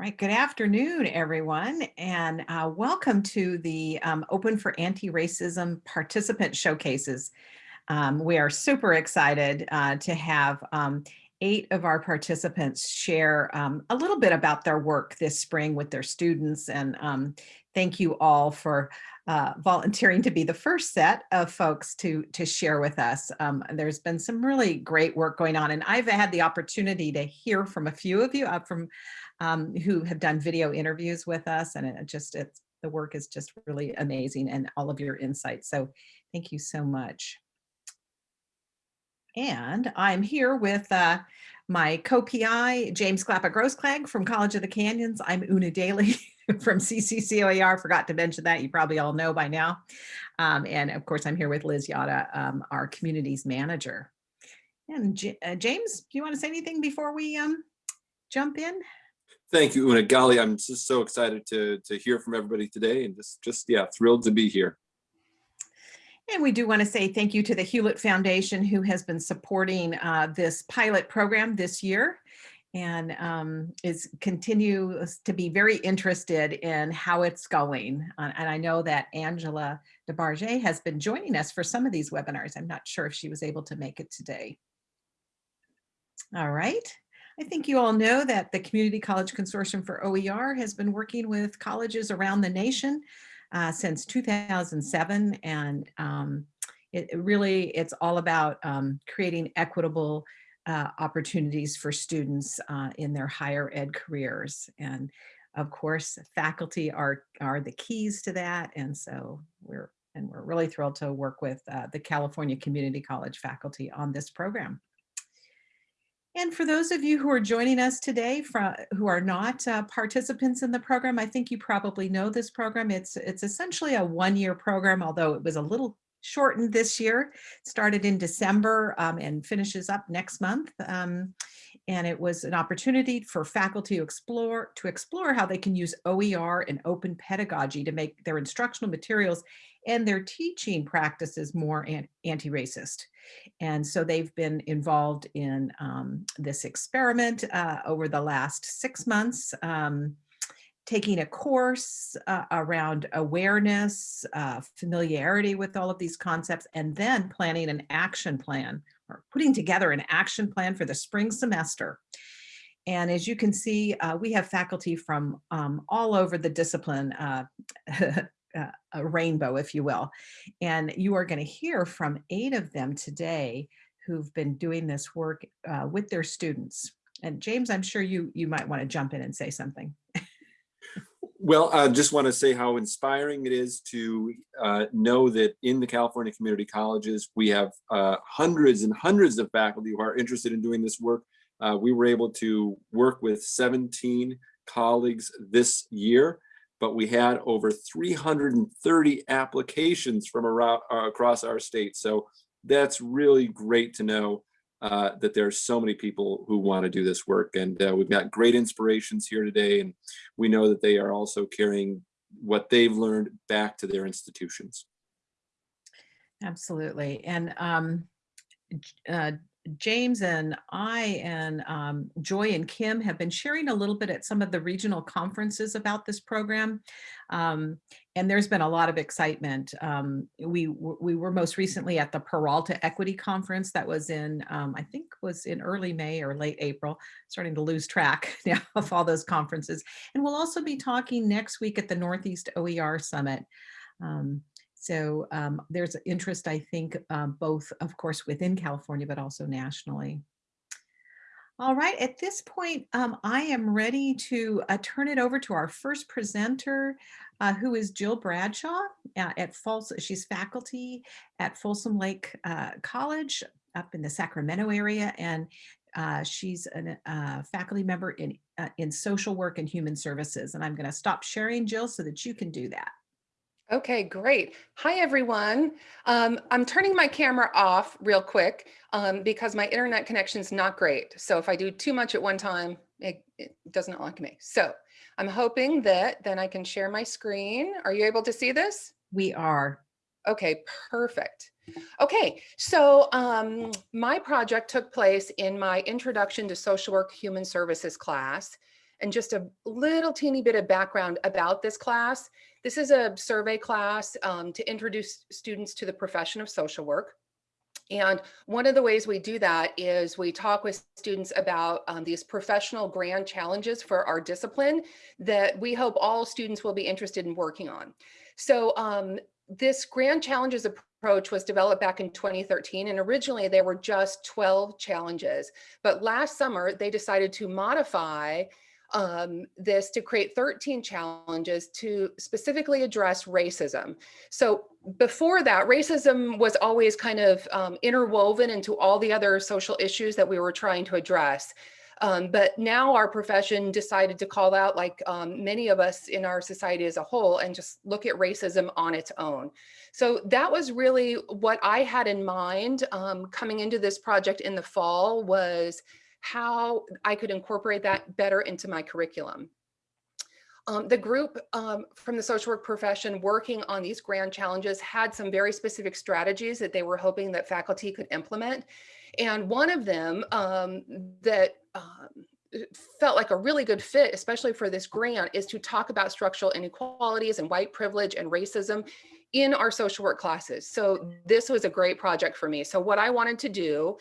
right, good afternoon, everyone, and uh, welcome to the um, Open for Anti-Racism Participant Showcases. Um, we are super excited uh, to have um, eight of our participants share um, a little bit about their work this spring with their students, and um, thank you all for uh, volunteering to be the first set of folks to to share with us. Um, there's been some really great work going on, and I've had the opportunity to hear from a few of you, uh, from um, who have done video interviews with us. And it just, it's, the work is just really amazing and all of your insights. So thank you so much. And I'm here with uh, my co-PI, James Glapa Grossklag from College of the Canyons. I'm Una Daly from CCCOER, forgot to mention that, you probably all know by now. Um, and of course, I'm here with Liz Yata, um, our communities manager. And J uh, James, do you want to say anything before we um, jump in? Thank you, Una. Golly, I'm just so excited to, to hear from everybody today and just, just, yeah, thrilled to be here. And we do want to say thank you to the Hewlett Foundation who has been supporting uh, this pilot program this year and um, is continues to be very interested in how it's going. Uh, and I know that Angela DeBarger has been joining us for some of these webinars. I'm not sure if she was able to make it today. All right. I think you all know that the Community College Consortium for OER has been working with colleges around the nation uh, since 2007. And um, it, it, really, it's all about um, creating equitable uh, opportunities for students uh, in their higher ed careers. And of course, faculty are, are the keys to that. And so we're, and we're really thrilled to work with uh, the California Community College faculty on this program. And for those of you who are joining us today from who are not uh, participants in the program, I think you probably know this program. It's it's essentially a one-year program, although it was a little shortened this year. Started in December um, and finishes up next month. Um, and it was an opportunity for faculty to explore to explore how they can use OER and open pedagogy to make their instructional materials and their teaching practices more anti-racist. And so they've been involved in um, this experiment uh, over the last six months, um, taking a course uh, around awareness, uh, familiarity with all of these concepts, and then planning an action plan or putting together an action plan for the spring semester. And as you can see, uh, we have faculty from um, all over the discipline, uh, uh, a rainbow, if you will. And you are going to hear from eight of them today who've been doing this work uh, with their students. And James, I'm sure you you might want to jump in and say something. well, I just want to say how inspiring it is to uh, know that in the California community colleges, we have uh, hundreds and hundreds of faculty who are interested in doing this work. Uh, we were able to work with 17 colleagues this year but we had over 330 applications from around uh, across our state. So that's really great to know uh, that there are so many people who want to do this work. And uh, we've got great inspirations here today. And we know that they are also carrying what they've learned back to their institutions. Absolutely. And um, uh, James and I and um, Joy and Kim have been sharing a little bit at some of the regional conferences about this program. Um, and there's been a lot of excitement. Um, we, we were most recently at the Peralta Equity Conference that was in, um, I think was in early May or late April, starting to lose track now of all those conferences. And we'll also be talking next week at the Northeast OER Summit. Um, so um, there's interest, I think, um, both, of course, within California, but also nationally. All right, at this point, um, I am ready to uh, turn it over to our first presenter, uh, who is Jill Bradshaw uh, at Folsom. She's faculty at Folsom Lake uh, College up in the Sacramento area, and uh, she's a faculty member in, in social work and human services. And I'm gonna stop sharing, Jill, so that you can do that. Okay, great. Hi, everyone. Um, I'm turning my camera off real quick um, because my internet connection is not great. So if I do too much at one time, it, it does not like me. So I'm hoping that then I can share my screen. Are you able to see this? We are. Okay, perfect. Okay, so um, my project took place in my Introduction to Social Work Human Services class. And just a little teeny bit of background about this class. This is a survey class um, to introduce students to the profession of social work. And one of the ways we do that is we talk with students about um, these professional grand challenges for our discipline that we hope all students will be interested in working on. So um, this grand challenges approach was developed back in 2013 and originally there were just 12 challenges. But last summer they decided to modify um, this to create 13 challenges to specifically address racism. So before that, racism was always kind of um, interwoven into all the other social issues that we were trying to address. Um, but now our profession decided to call out like um, many of us in our society as a whole and just look at racism on its own. So that was really what I had in mind um, coming into this project in the fall was how I could incorporate that better into my curriculum. Um, the group um, from the social work profession working on these grand challenges had some very specific strategies that they were hoping that faculty could implement. And one of them um, that um, felt like a really good fit, especially for this grant, is to talk about structural inequalities and white privilege and racism in our social work classes. So this was a great project for me. So what I wanted to do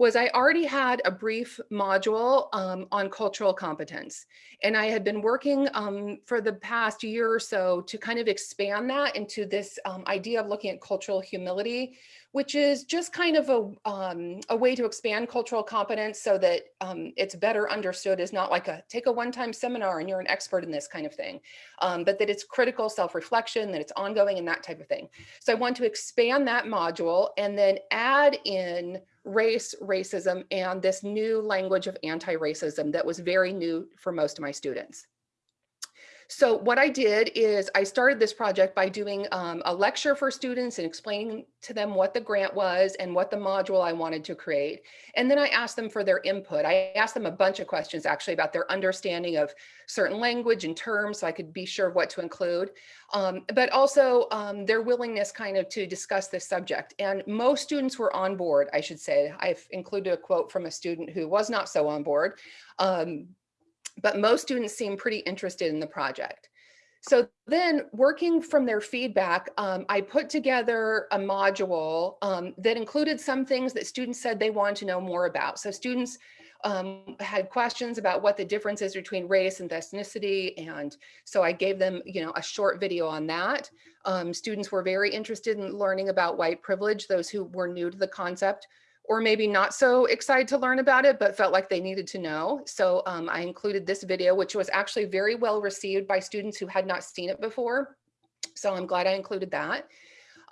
was I already had a brief module um, on cultural competence. And I had been working um, for the past year or so to kind of expand that into this um, idea of looking at cultural humility, which is just kind of a, um, a way to expand cultural competence so that um, it's better understood as not like a take a one-time seminar and you're an expert in this kind of thing, um, but that it's critical self-reflection, that it's ongoing and that type of thing. So I want to expand that module and then add in race, racism, and this new language of anti-racism that was very new for most of my students. So what I did is I started this project by doing um, a lecture for students and explaining to them what the grant was and what the module I wanted to create. And then I asked them for their input. I asked them a bunch of questions actually about their understanding of certain language and terms so I could be sure what to include, um, but also um, their willingness kind of to discuss this subject. And most students were on board, I should say. I've included a quote from a student who was not so on board. Um, but most students seem pretty interested in the project. So then working from their feedback, um, I put together a module um, that included some things that students said they wanted to know more about. So students um, had questions about what the difference is between race and ethnicity. And so I gave them, you know, a short video on that. Um, students were very interested in learning about white privilege, those who were new to the concept or maybe not so excited to learn about it, but felt like they needed to know. So um, I included this video, which was actually very well received by students who had not seen it before. So I'm glad I included that.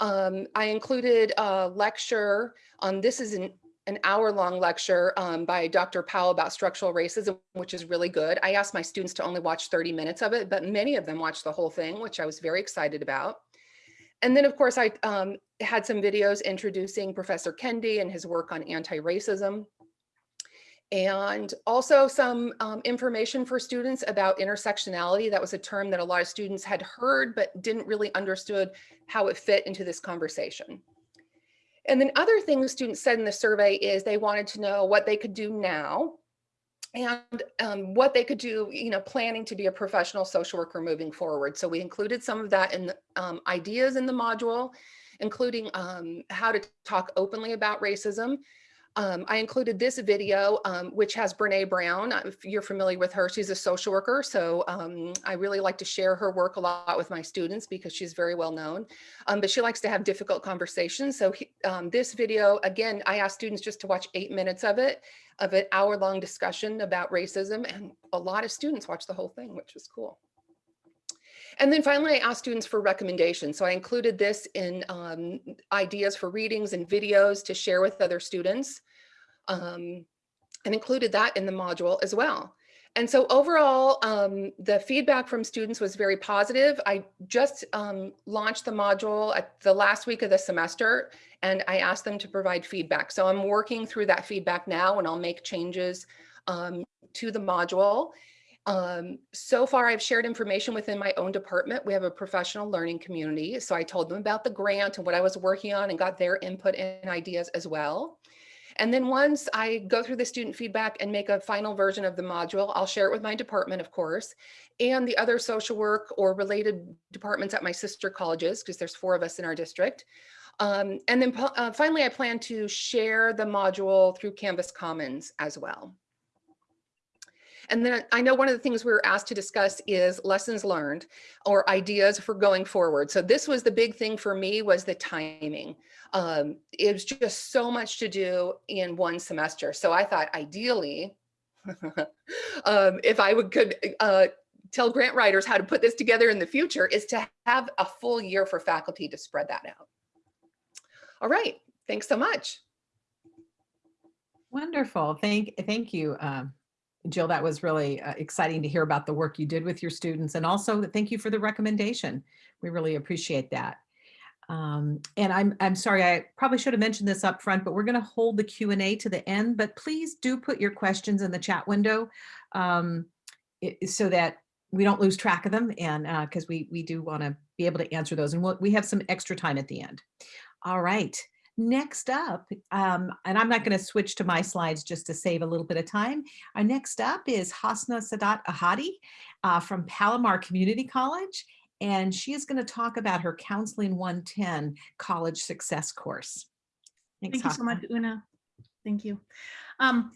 Um, I included a lecture on, this is an, an hour long lecture um, by Dr. Powell about structural racism, which is really good. I asked my students to only watch 30 minutes of it, but many of them watched the whole thing, which I was very excited about. And then of course I um, had some videos introducing Professor Kendi and his work on anti-racism. And also some um, information for students about intersectionality. That was a term that a lot of students had heard, but didn't really understood how it fit into this conversation. And then other things students said in the survey is they wanted to know what they could do now and um, what they could do, you know, planning to be a professional social worker moving forward. So we included some of that in the um, ideas in the module, including um, how to talk openly about racism. Um, I included this video, um, which has Brene Brown. Uh, if you're familiar with her, she's a social worker. So um, I really like to share her work a lot with my students because she's very well known. but she likes to have difficult conversations. So he, this video, again, I asked students just to watch eight minutes of it of an hour long discussion about racism and a lot of students watched the whole thing, which was cool. And then finally, I asked students for recommendations. So I included this in um, ideas for readings and videos to share with other students um, and included that in the module as well. And so overall, um, the feedback from students was very positive. I just um, launched the module at the last week of the semester and I asked them to provide feedback. So I'm working through that feedback now and I'll make changes um, to the module. Um, so far, I've shared information within my own department. We have a professional learning community. So I told them about the grant and what I was working on and got their input and ideas as well. And then once I go through the student feedback and make a final version of the module, I'll share it with my department, of course, and the other social work or related departments at my sister colleges, because there's four of us in our district. Um, and then uh, finally, I plan to share the module through Canvas Commons as well. And then I know one of the things we were asked to discuss is lessons learned or ideas for going forward. So this was the big thing for me was the timing. Um, it was just so much to do in one semester. So I thought ideally, um, if I would could uh, tell grant writers how to put this together in the future is to have a full year for faculty to spread that out. All right, thanks so much. Wonderful. Thank, thank you, um, Jill. That was really uh, exciting to hear about the work you did with your students and also thank you for the recommendation. We really appreciate that. Um, and I'm, I'm sorry, I probably should have mentioned this up front, but we're going to hold the Q and A to the end, but please do put your questions in the chat window um, it- so that we don't lose track of them and because we, we do want to be able to answer those and we'll, we have some extra time at the end. All right. Next up, um, and I'm not going to switch to my slides just to save a little bit of time. Our next up is Hasna Sadat Ahadi uh, from Palomar Community College, and she is going to talk about her Counseling 110 College Success course. Thanks, Thank you so much, Una. Thank you. Um,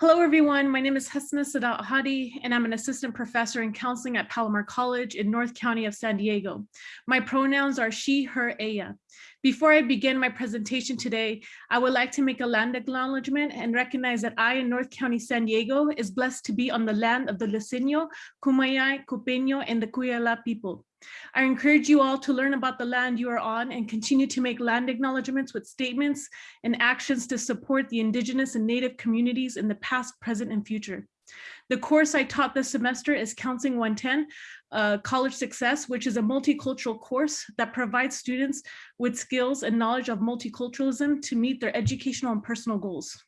hello, everyone. My name is Hasna Sadat Hadi, and I'm an assistant professor in counseling at Palomar College in North County of San Diego. My pronouns are she, her, ella. Before I begin my presentation today, I would like to make a land acknowledgement and recognize that I in North County, San Diego is blessed to be on the land of the Luiseño, Kumeyaay, Cupeño, and the Cahuilla people. I encourage you all to learn about the land you are on and continue to make land acknowledgements with statements and actions to support the indigenous and native communities in the past, present, and future. The course I taught this semester is Counseling 110, uh, College Success, which is a multicultural course that provides students with skills and knowledge of multiculturalism to meet their educational and personal goals.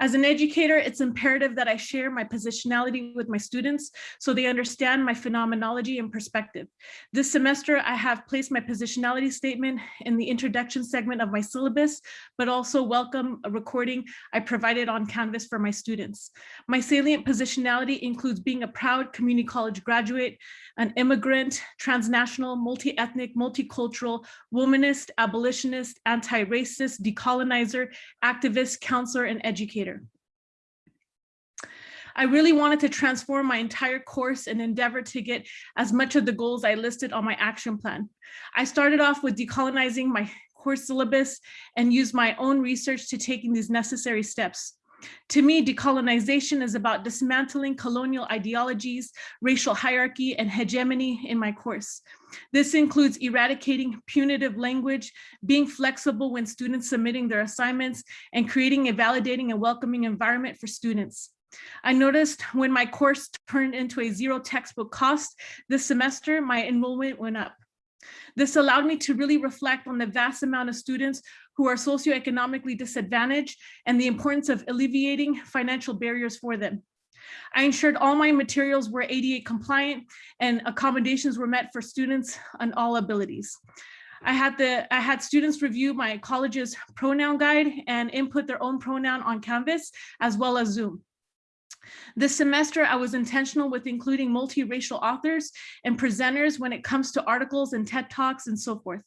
As an educator, it's imperative that I share my positionality with my students so they understand my phenomenology and perspective. This semester, I have placed my positionality statement in the introduction segment of my syllabus, but also welcome a recording I provided on Canvas for my students. My salient positionality includes being a proud community college graduate, an immigrant, transnational, multi-ethnic, multicultural, womanist, abolitionist, anti-racist, decolonizer, activist, counselor, and educator. I really wanted to transform my entire course and endeavor to get as much of the goals I listed on my action plan. I started off with decolonizing my course syllabus and used my own research to taking these necessary steps. To me, decolonization is about dismantling colonial ideologies, racial hierarchy, and hegemony in my course. This includes eradicating punitive language, being flexible when students submitting their assignments, and creating a validating and welcoming environment for students. I noticed when my course turned into a zero textbook cost this semester, my enrollment went up. This allowed me to really reflect on the vast amount of students who are socioeconomically disadvantaged and the importance of alleviating financial barriers for them. I ensured all my materials were ADA compliant and accommodations were met for students on all abilities. I had the I had students review my college's pronoun guide and input their own pronoun on Canvas as well as Zoom. This semester, I was intentional with including multiracial authors and presenters when it comes to articles and TED Talks and so forth.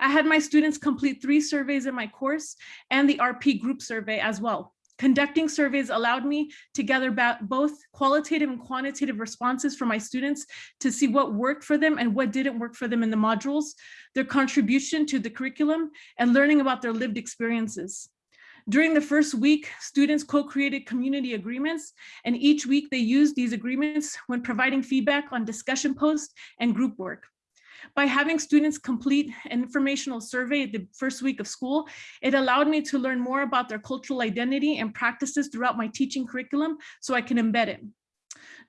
I had my students complete three surveys in my course and the RP group survey as well. Conducting surveys allowed me to gather both qualitative and quantitative responses from my students to see what worked for them and what didn't work for them in the modules, their contribution to the curriculum, and learning about their lived experiences. During the first week, students co-created community agreements, and each week they used these agreements when providing feedback on discussion posts and group work. By having students complete an informational survey at the first week of school, it allowed me to learn more about their cultural identity and practices throughout my teaching curriculum so I can embed it.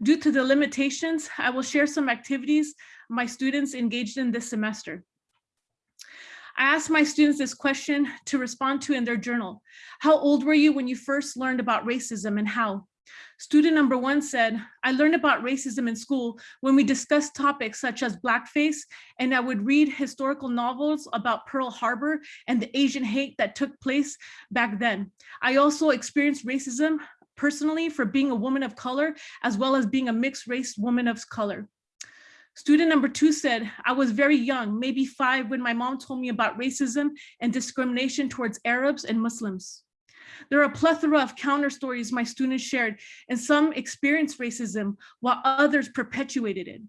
Due to the limitations, I will share some activities my students engaged in this semester. I asked my students this question to respond to in their journal. How old were you when you first learned about racism and how? Student number one said, I learned about racism in school when we discussed topics such as blackface, and I would read historical novels about Pearl Harbor and the Asian hate that took place back then. I also experienced racism personally for being a woman of color, as well as being a mixed race woman of color. Student number two said, I was very young, maybe five, when my mom told me about racism and discrimination towards Arabs and Muslims. There are a plethora of counter stories my students shared, and some experienced racism while others perpetuated it.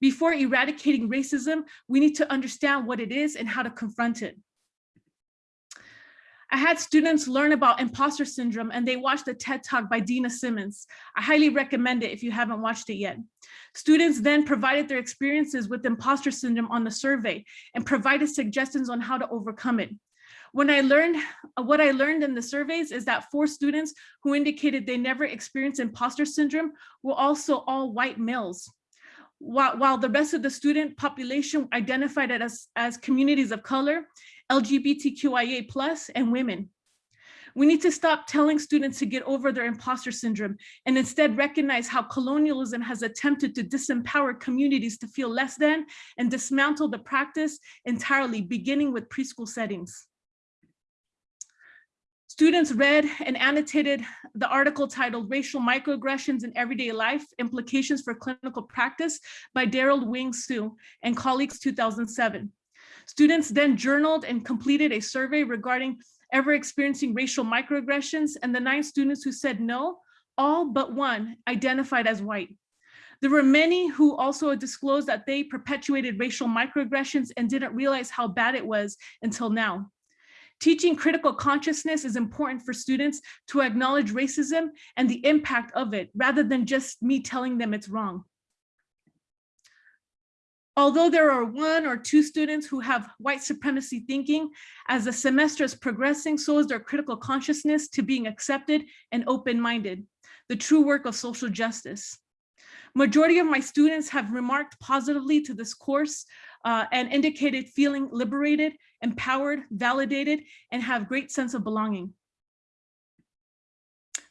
Before eradicating racism, we need to understand what it is and how to confront it. I had students learn about imposter syndrome and they watched a TED talk by Dena Simmons. I highly recommend it if you haven't watched it yet. Students then provided their experiences with imposter syndrome on the survey and provided suggestions on how to overcome it. When I learned, what I learned in the surveys is that four students who indicated they never experienced imposter syndrome were also all white males. While, while the rest of the student population identified it as, as communities of color, LGBTQIA plus, and women. We need to stop telling students to get over their imposter syndrome and instead recognize how colonialism has attempted to disempower communities to feel less than and dismantle the practice entirely, beginning with preschool settings. Students read and annotated the article titled Racial Microaggressions in Everyday Life, Implications for Clinical Practice by Derald Wing Sue and colleagues 2007. Students then journaled and completed a survey regarding ever experiencing racial microaggressions and the nine students who said no, all but one identified as white. There were many who also disclosed that they perpetuated racial microaggressions and didn't realize how bad it was until now. Teaching critical consciousness is important for students to acknowledge racism and the impact of it, rather than just me telling them it's wrong. Although there are one or two students who have white supremacy thinking, as the semester is progressing, so is their critical consciousness to being accepted and open-minded, the true work of social justice. Majority of my students have remarked positively to this course uh, and indicated feeling liberated, empowered, validated, and have great sense of belonging.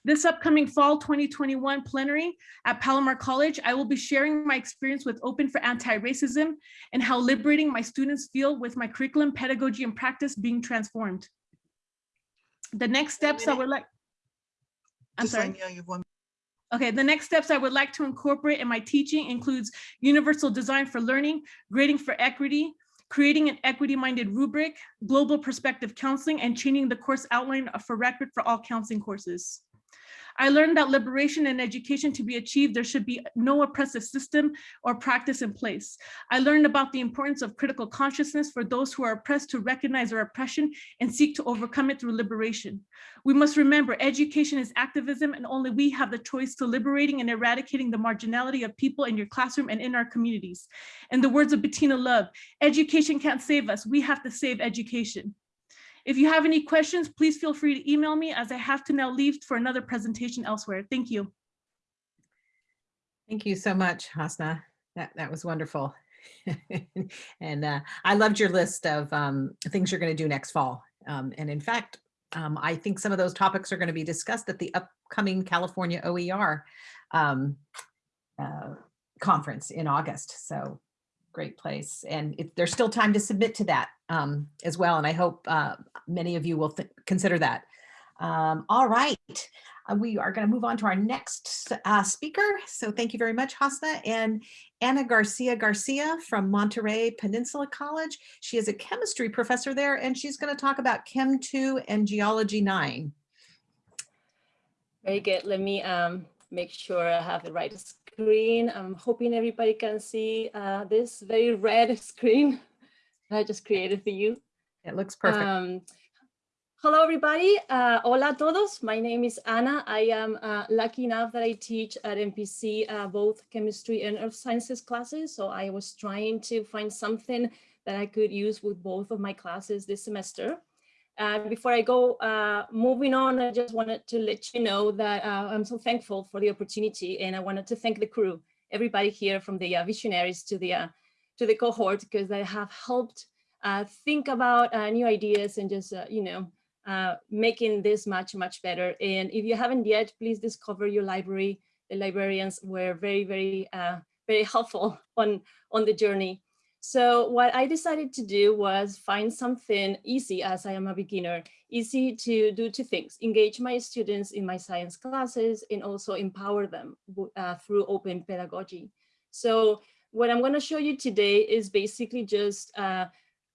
This upcoming fall 2021 plenary at Palomar College, I will be sharing my experience with Open for Anti-Racism and how liberating my students feel with my curriculum, pedagogy, and practice being transformed. The next steps I would like, I'm Just sorry. letting you know you have one Okay, the next steps I would like to incorporate in my teaching includes universal design for learning, grading for equity, creating an equity-minded rubric, global perspective counseling, and changing the course outline for record for all counseling courses. I learned that liberation and education to be achieved, there should be no oppressive system or practice in place. I learned about the importance of critical consciousness for those who are oppressed to recognize their oppression and seek to overcome it through liberation. We must remember education is activism and only we have the choice to liberating and eradicating the marginality of people in your classroom and in our communities. In the words of Bettina Love, education can't save us, we have to save education. If you have any questions, please feel free to email me as I have to now leave for another presentation elsewhere. Thank you. Thank you so much, Hasna. That, that was wonderful. and uh, I loved your list of um, things you're going to do next fall. Um, and in fact, um, I think some of those topics are going to be discussed at the upcoming California OER um, uh, conference in August. So great place. And there's still time to submit to that um, as well. And I hope uh, many of you will consider that. Um, all right, uh, we are going to move on to our next uh, speaker. So thank you very much, Hasna. And Anna Garcia Garcia from Monterey Peninsula College. She is a chemistry professor there, and she's going to talk about Chem 2 and Geology 9. Very good. Let me um, make sure I have the right screen. I'm hoping everybody can see uh, this very red screen that I just created for you. It looks perfect. Um, hello, everybody. Uh, hola a todos. My name is Anna. I am uh, lucky enough that I teach at MPC uh, both chemistry and earth sciences classes. So I was trying to find something that I could use with both of my classes this semester. Uh, before I go uh, moving on, I just wanted to let you know that uh, I'm so thankful for the opportunity and I wanted to thank the crew, everybody here from the uh, visionaries to the, uh, to the cohort because they have helped think about new ideas and just, you know, making this much, much better. And if you haven't yet, please discover your library. The librarians were very, very, very helpful on, on the journey. So what I decided to do was find something easy as I am a beginner, easy to do two things, engage my students in my science classes and also empower them uh, through open pedagogy. So what I'm gonna show you today is basically just uh,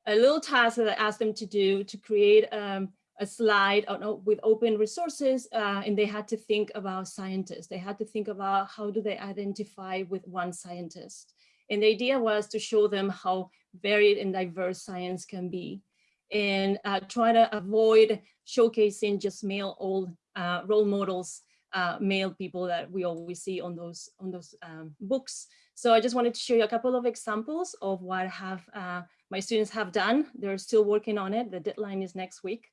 a little task that I asked them to do to create um, a slide with open resources uh, and they had to think about scientists. They had to think about how do they identify with one scientist. And the idea was to show them how varied and diverse science can be and uh, try to avoid showcasing just male old uh, role models, uh, male people that we always see on those on those um, books. So I just wanted to show you a couple of examples of what have uh, my students have done. They're still working on it. The deadline is next week.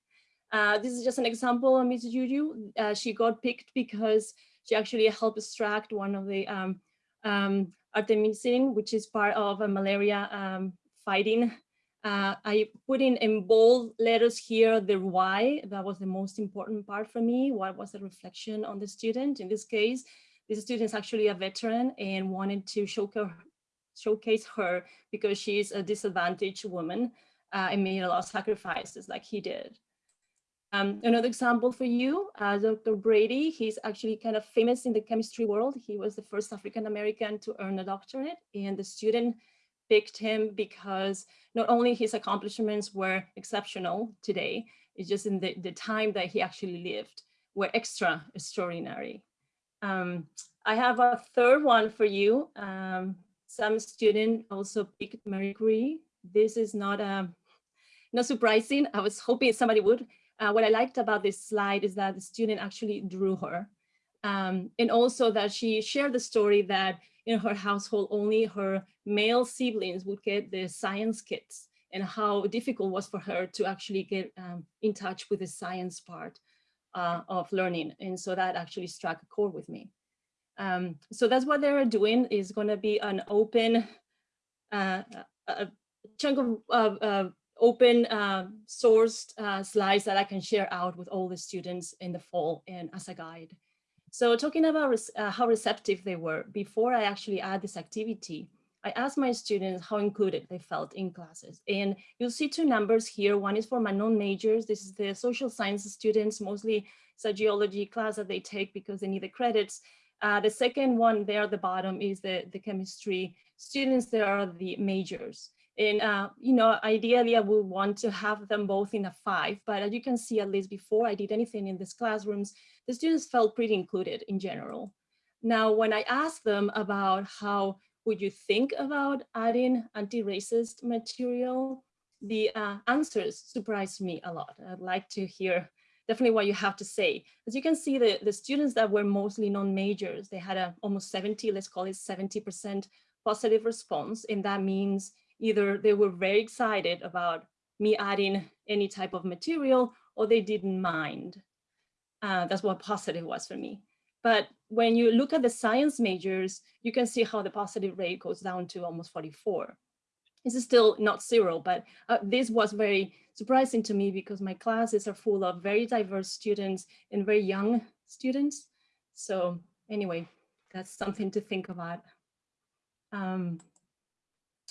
Uh, this is just an example of Ms. Juju. Uh, she got picked because she actually helped extract one of the um, um, artemisinin, which is part of a malaria um, fighting. Uh, I put in in bold letters here the why. That was the most important part for me. What was the reflection on the student? In this case, this student is actually a veteran and wanted to showcase, her because she is a disadvantaged woman uh, and made a lot of sacrifices like he did. Um, another example for you, uh, Dr. Brady, he's actually kind of famous in the chemistry world. He was the first African-American to earn a doctorate and the student picked him because not only his accomplishments were exceptional today, it's just in the, the time that he actually lived were extra extraordinary. Um, I have a third one for you. Um, some student also picked Marie Curie. This is not, um, not surprising. I was hoping somebody would. Uh, what I liked about this slide is that the student actually drew her. Um, and also that she shared the story that in her household, only her male siblings would get the science kits and how difficult was for her to actually get um, in touch with the science part uh, of learning. And so that actually struck a chord with me. Um, so that's what they're doing is going to be an open uh, a chunk of uh, open uh, sourced uh, slides that I can share out with all the students in the fall and as a guide. So talking about uh, how receptive they were, before I actually add this activity, I asked my students how included they felt in classes. And you'll see two numbers here. One is for my non-majors. This is the social sciences students, mostly it's a geology class that they take because they need the credits. Uh, the second one there at the bottom is the, the chemistry students. There are the majors. And, uh, you know, ideally I would want to have them both in a five, but as you can see, at least before I did anything in these classrooms, the students felt pretty included in general. Now, when I asked them about how would you think about adding anti-racist material, the uh, answers surprised me a lot. I'd like to hear definitely what you have to say. As you can see, the, the students that were mostly non-majors, they had a almost 70, let's call it 70% positive response. And that means either they were very excited about me adding any type of material or they didn't mind. Uh, that's what positive was for me. But when you look at the science majors, you can see how the positive rate goes down to almost 44. This is still not zero, but uh, this was very surprising to me because my classes are full of very diverse students and very young students. So anyway, that's something to think about. Um,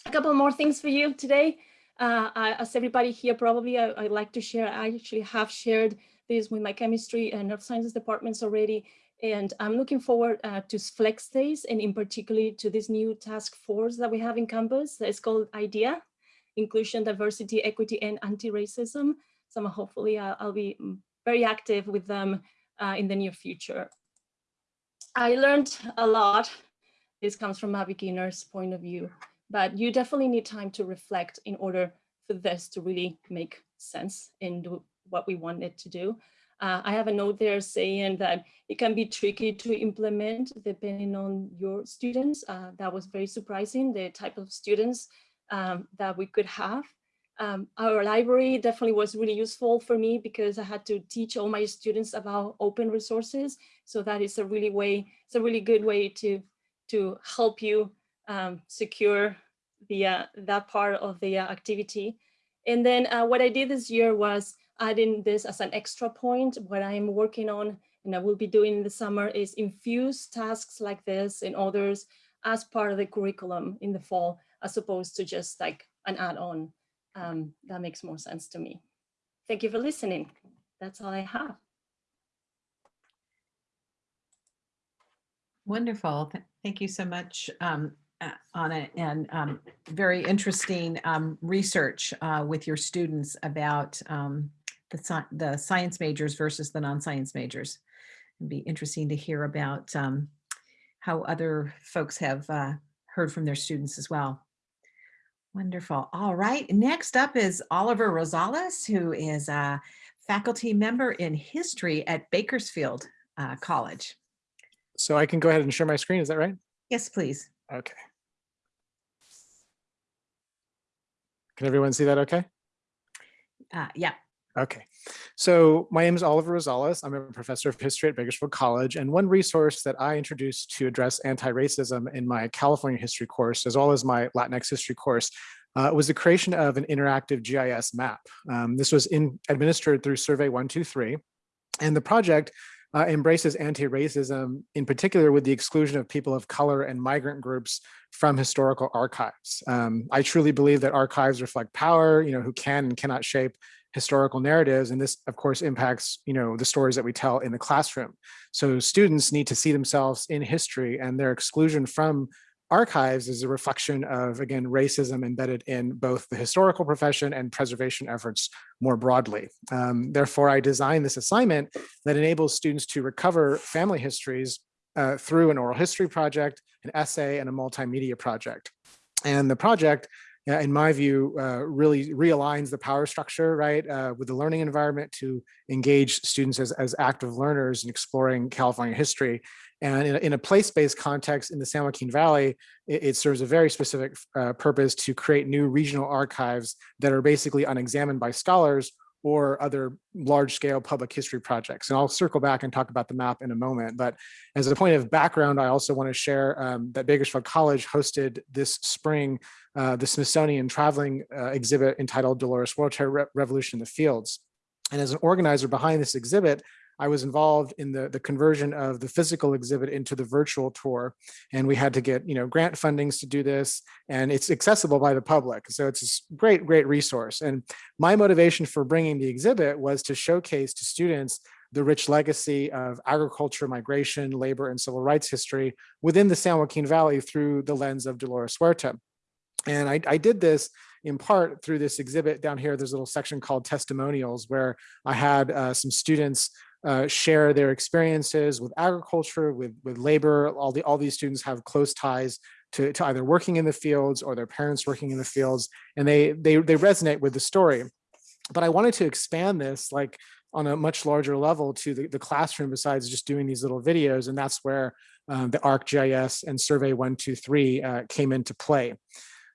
a couple more things for you today. Uh, as everybody here probably I, I like to share, I actually have shared this with my chemistry and earth sciences departments already. And I'm looking forward uh, to flex days and in particular to this new task force that we have in campus. It's called IDEA, Inclusion, Diversity, Equity, and Anti-Racism. So hopefully I'll, I'll, be very active with them uh, in the near future. I learned a lot. This comes from a beginner's point of view but you definitely need time to reflect in order for this to really make sense in do what we want it to do. Uh, I have a note there saying that it can be tricky to implement depending on your students. Uh, that was very surprising, the type of students um, that we could have. Um, our library definitely was really useful for me because I had to teach all my students about open resources. So that is a really way, it's a really good way to, to help you um, secure the uh, that part of the uh, activity. And then uh, what I did this year was adding this as an extra point. What I'm working on and I will be doing in the summer is infuse tasks like this and others as part of the curriculum in the fall, as opposed to just like an add-on. Um, that makes more sense to me. Thank you for listening. That's all I have. Wonderful. Thank you so much, um, uh, Anna, and um, very interesting um, research uh, with your students about um, the, sci- the science majors versus the non-science majors. It'd be interesting to hear about um, how other folks have uh, heard from their students as well. Wonderful. All right. Next up is Oliver Rosales, who is a faculty member in history at Bakersfield uh, College. So I can go ahead and share my screen, is that right? Yes, please. Okay. Can everyone see that okay? Uh, yeah. Okay, so my name is Oliver Rosales. I'm a professor of history at Bakersfield College, and one resource that I introduced to address anti-racism in my California history course, as well as my Latinx history course, uh, was the creation of an interactive GIS map. Um, this was in, administered through Survey 123, and the project uh, embraces anti-racism, in particular with the exclusion of people of color and migrant groups from historical archives. Um, I truly believe that archives reflect power, you know, who can and cannot shape historical narratives. And this, of course, impacts, you know, the stories that we tell in the classroom. So students need to see themselves in history and their exclusion from archives is a reflection of, again, racism embedded in both the historical profession and preservation efforts more broadly. Um, therefore, I designed this assignment that enables students to recover family histories uh, through an oral history project, an essay, and a multimedia project. And the project in my view, uh, really realigns the power structure, right, uh, with the learning environment to engage students as, as active learners in exploring California history. And in a, in a place-based context in the San Joaquin Valley, it, it serves a very specific uh, purpose to create new regional archives that are basically unexamined by scholars or other large-scale public history projects. And I'll circle back and talk about the map in a moment. But as a point of background, I also want to share um, that Bakersfield College hosted this spring uh, the Smithsonian traveling uh, exhibit entitled Dolores Huerta Re Revolution in the Fields. And as an organizer behind this exhibit, I was involved in the, the conversion of the physical exhibit into the virtual tour. And we had to get, you know, grant fundings to do this and it's accessible by the public. So it's a great, great resource. And my motivation for bringing the exhibit was to showcase to students the rich legacy of agriculture, migration, labor, and civil rights history within the San Joaquin Valley through the lens of Dolores Huerta. And I, I, did this in part through this exhibit down here. There's a little section called testimonials where I had uh, some students uh, share their experiences with agriculture, with, with labor. All, the, all these students have close ties to, to either working in the fields or their parents working in the fields, and they, they, they resonate with the story. But I wanted to expand this like on a much larger level to the, the classroom besides just doing these little videos. And that's where um, the ArcGIS and Survey 123 uh, came into play.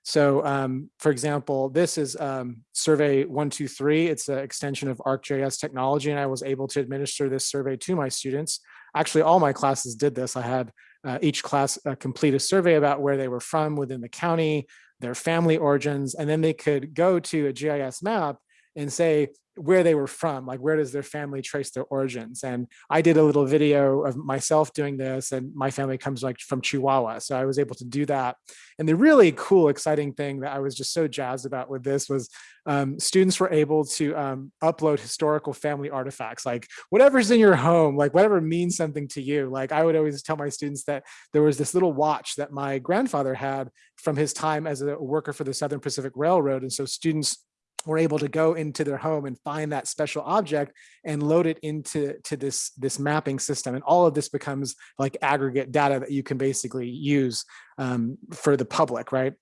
So um, for example, this is um, survey 123. It's an extension of ArcGIS technology, and I was able to administer this survey to my students. Actually, all my classes did this. I had uh, each class uh, complete a survey about where they were from within the county, their family origins, and then they could go to a GIS map and say, where they were from, like where does their family trace their origins? And I did a little video of myself doing this and my family comes like from Chihuahua. So I was able to do that. And the really cool, exciting thing that I was just so jazzed about with this was um, students were able to um, upload historical family artifacts, like whatever's in your home, like whatever means something to you. Like I would always tell my students that there was this little watch that my grandfather had from his time as a worker for the Southern Pacific Railroad. And so students were able to go into their home and find that special object and load it into to this this mapping system and all of this becomes like aggregate data that you can basically use um, for the public right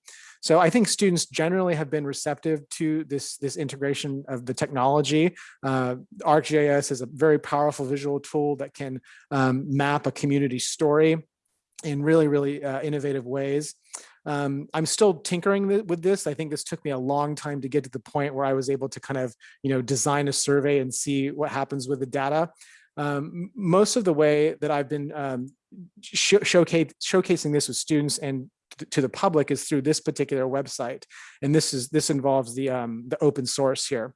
so I think students generally have been receptive to this, this integration of the technology. Uh, ArcGIS is a very powerful visual tool that can um, map a community story in really, really uh, innovative ways. Um, I'm still tinkering with this. I think this took me a long time to get to the point where I was able to kind of, you know, design a survey and see what happens with the data. Um, most of the way that I've been um, sh showcase, showcasing this with students and to the public is through this particular website. And this is this involves the, um, the open source here.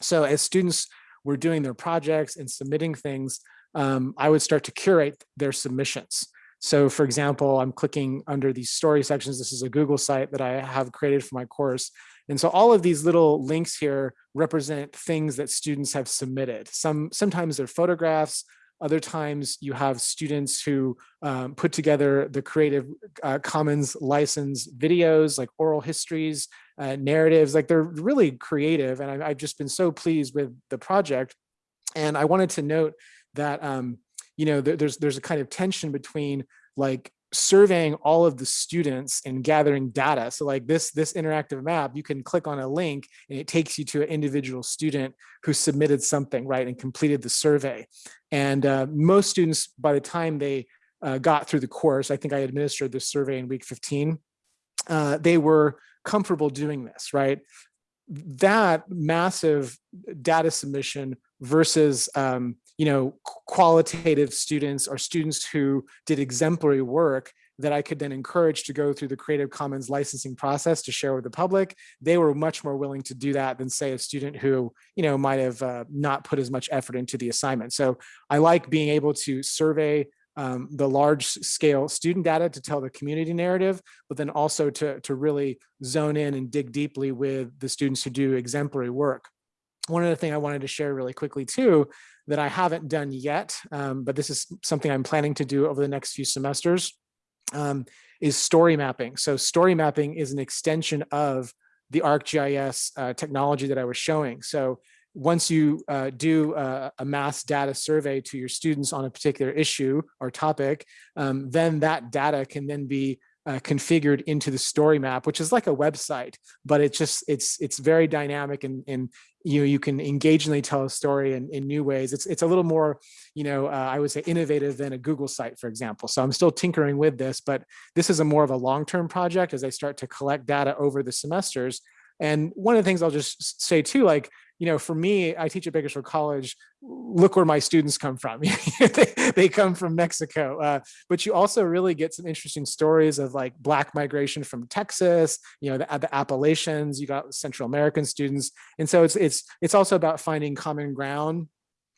So as students were doing their projects and submitting things, um, I would start to curate their submissions. So for example, I'm clicking under these story sections. This is a Google site that I have created for my course. And so all of these little links here represent things that students have submitted. Some Sometimes they're photographs, other times you have students who um, put together the Creative uh, Commons license videos like oral histories, uh, narratives, like they're really creative. And I, I've just been so pleased with the project. And I wanted to note that, um, you know, there, there's, there's a kind of tension between like surveying all of the students and gathering data. So like this, this interactive map, you can click on a link and it takes you to an individual student who submitted something, right, and completed the survey. And uh, most students, by the time they uh, got through the course, I think I administered this survey in week 15, uh, they were comfortable doing this, right? That massive data submission versus um, you know, qualitative students or students who did exemplary work that I could then encourage to go through the Creative Commons licensing process to share with the public. They were much more willing to do that than say a student who, you know, might have uh, not put as much effort into the assignment. So I like being able to survey um, the large scale student data to tell the community narrative, but then also to, to really zone in and dig deeply with the students who do exemplary work. One other thing I wanted to share really quickly too, that I haven't done yet, um, but this is something I'm planning to do over the next few semesters, um, is story mapping. So story mapping is an extension of the ArcGIS uh, technology that I was showing. So once you uh, do a, a, mass data survey to your students on a particular issue or topic, um, then that data can then be uh, configured into the story map, which is like a website, but it's just it's it's very dynamic and and you know you can engagingly tell a story in, in new ways. It's it's a little more you know uh, I would say innovative than a Google site, for example. So I'm still tinkering with this, but this is a more of a long term project as I start to collect data over the semesters. And one of the things I'll just say too, like you know, for me, I teach at Bakersfield College. Look where my students come from. they, they, come from Mexico. Uh, but you also really get some interesting stories of like Black migration from Texas, you know, the, the Appalachians, you got Central American students. And so it's, it's, it's also about finding common ground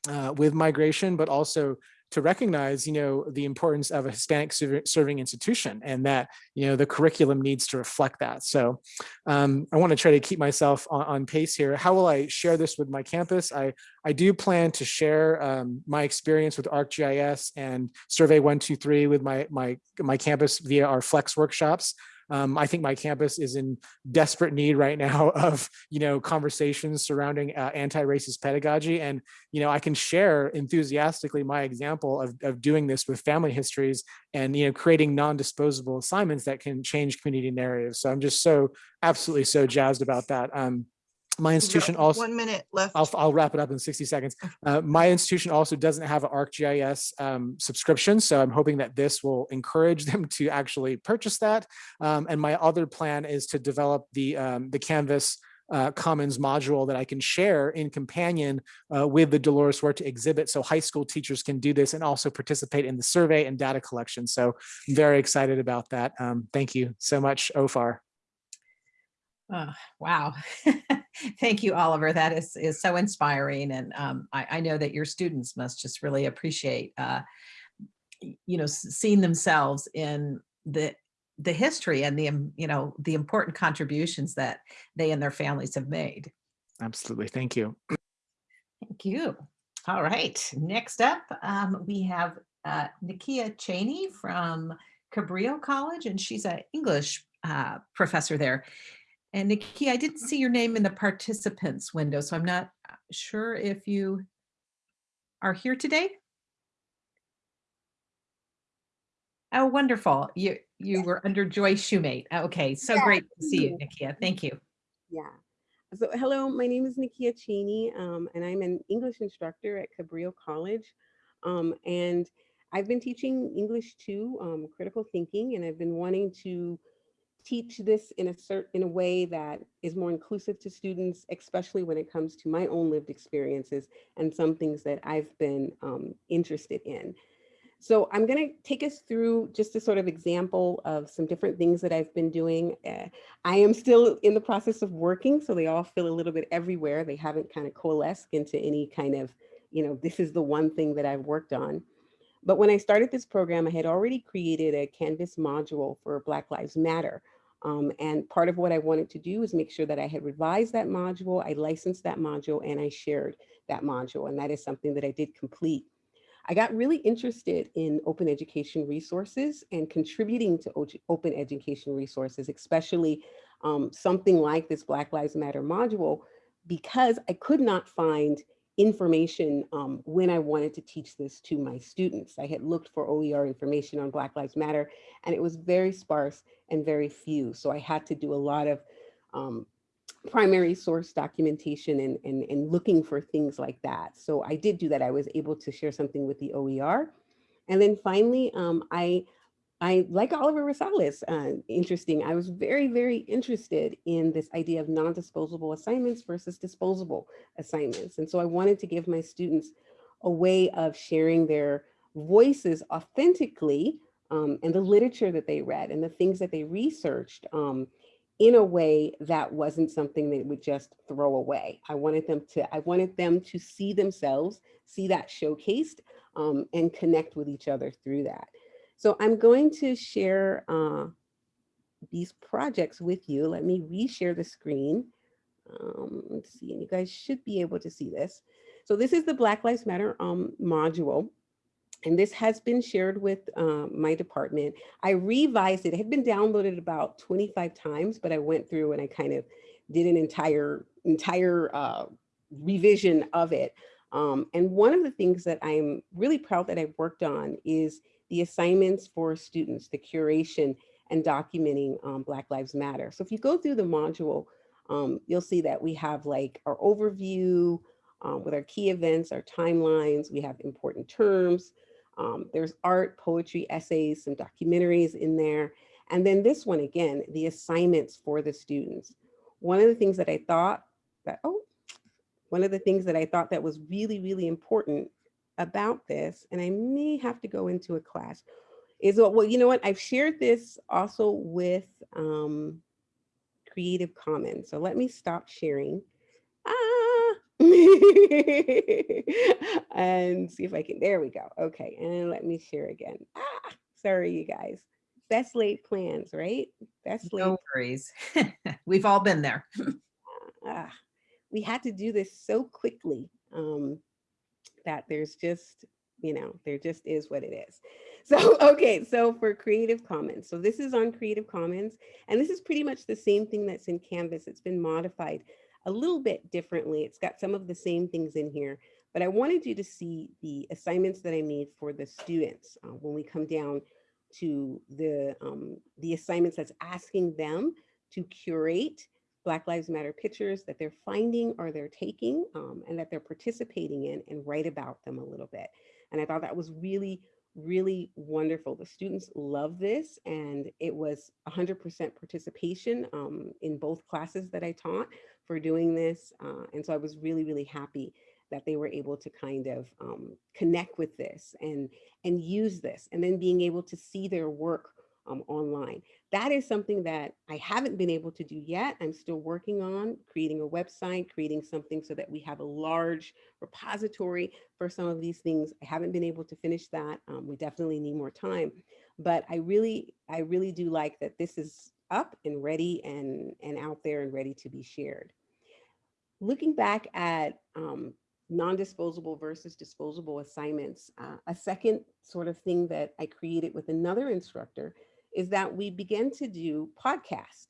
uh, with migration, but also to recognize, you know, the importance of a Hispanic serving institution and that, you know, the curriculum needs to reflect that. So um, I want to try to keep myself on, on, pace here. How will I share this with my campus? I, I do plan to share um, my experience with ArcGIS and Survey 123 with my, my, my campus via our Flex workshops. Um, I think my campus is in desperate need right now of, you know, conversations surrounding uh, anti-racist pedagogy. And, you know, I can share enthusiastically my example of, of doing this with family histories and, you know, creating non-disposable assignments that can change community narratives. So I'm just so absolutely so jazzed about that. Um, my institution also one minute left I'll, I'll wrap it up in 60 seconds uh, my institution also doesn't have an arcgis um, subscription so i'm hoping that this will encourage them to actually purchase that um, and my other plan is to develop the um, the canvas uh, Commons module that I can share in companion uh, with the Dolores Huerta exhibit so high school teachers can do this and also participate in the survey and data collection. So I'm very excited about that. Um, thank you so much, OFAR. Oh, wow. Thank you, Oliver. That is, is so inspiring. And um, I, I, know that your students must just really appreciate, uh, you know, seeing themselves in the the history and the, you know, the important contributions that they and their families have made. Absolutely. Thank you. Thank you. All right. Next up, um, we have uh, Nikia Cheney from Cabrillo College, and she's an English uh, professor there. And Nikki, I didn't see your name in the participants window, so I'm not uh, sure if you are here today. Oh, wonderful. You you were under Joy Shoemate. Okay, so yeah. great to see you, Nikia. Thank you. Yeah. So hello, my name is Nikia Cheney, um, and I'm an English instructor at Cabrillo College. Um, and I've been teaching English 2, um, critical thinking, and I've been wanting to teach this in a certain in a way that is more inclusive to students, especially when it comes to my own lived experiences and some things that I've been um, interested in. So I'm going to take us through just a sort of example of some different things that I've been doing. Uh, I am still in the process of working, so they all feel a little bit everywhere. They haven't kind of coalesced into any kind of, you know, this is the one thing that I've worked on. But when I started this program, I had already created a Canvas module for Black Lives Matter. Um, and part of what I wanted to do is make sure that I had revised that module, I licensed that module, and I shared that module. And that is something that I did complete. I got really interested in open education resources and contributing to open education resources, especially um, something like this Black Lives Matter module, because I could not find information um, when I wanted to teach this to my students. I had looked for OER information on Black Lives Matter, and it was very sparse and very few. So I had to do a lot of um, primary source documentation and, and, and looking for things like that. So I did do that. I was able to share something with the OER. And then finally, um, I, I, like Oliver Rosales, uh, interesting, I was very, very interested in this idea of non-disposable assignments versus disposable assignments. And so I wanted to give my students a way of sharing their voices authentically um, and the literature that they read and the things that they researched um, in a way that wasn't something they would just throw away. I wanted them to, I wanted them to see themselves, see that showcased um, and connect with each other through that. So I'm going to share uh, these projects with you. Let me reshare the screen. Um, let's see, and you guys should be able to see this. So this is the Black Lives Matter um, module. And this has been shared with um, my department. I revised it. It had been downloaded about 25 times, but I went through and I kind of did an entire entire uh, revision of it. Um, and one of the things that I'm really proud that I've worked on is the assignments for students, the curation and documenting um, Black Lives Matter. So if you go through the module, um, you'll see that we have like our overview um, with our key events, our timelines, we have important terms, um, there's art, poetry, essays, some documentaries in there. And then this one again, the assignments for the students. One of the things that I thought that, oh, one of the things that I thought that was really, really important about this, and I may have to go into a class, is well, you know what, I've shared this also with um, Creative Commons. So let me stop sharing. Ah! and see if I can, there we go. Okay, and let me share again. Ah, sorry, you guys. Best laid plans, right? Best laid. No worries. We've all been there. ah, we had to do this so quickly um, that there's just, you know, there just is what it is. So, okay, so for Creative Commons. So this is on Creative Commons, and this is pretty much the same thing that's in Canvas. It's been modified a little bit differently. It's got some of the same things in here, but I wanted you to see the assignments that I made for the students uh, when we come down to the, um, the assignments that's asking them to curate Black Lives Matter pictures that they're finding or they're taking um, and that they're participating in and write about them a little bit. And I thought that was really, really wonderful. The students love this and it was 100% participation um, in both classes that I taught for doing this. Uh, and so I was really, really happy that they were able to kind of um, connect with this and, and use this and then being able to see their work um, online. That is something that I haven't been able to do yet. I'm still working on creating a website, creating something so that we have a large repository for some of these things. I haven't been able to finish that. Um, we definitely need more time, but I really, I really do like that this is up and ready and, and out there and ready to be shared. Looking back at um, non-disposable versus disposable assignments, uh, a second sort of thing that I created with another instructor is that we began to do podcast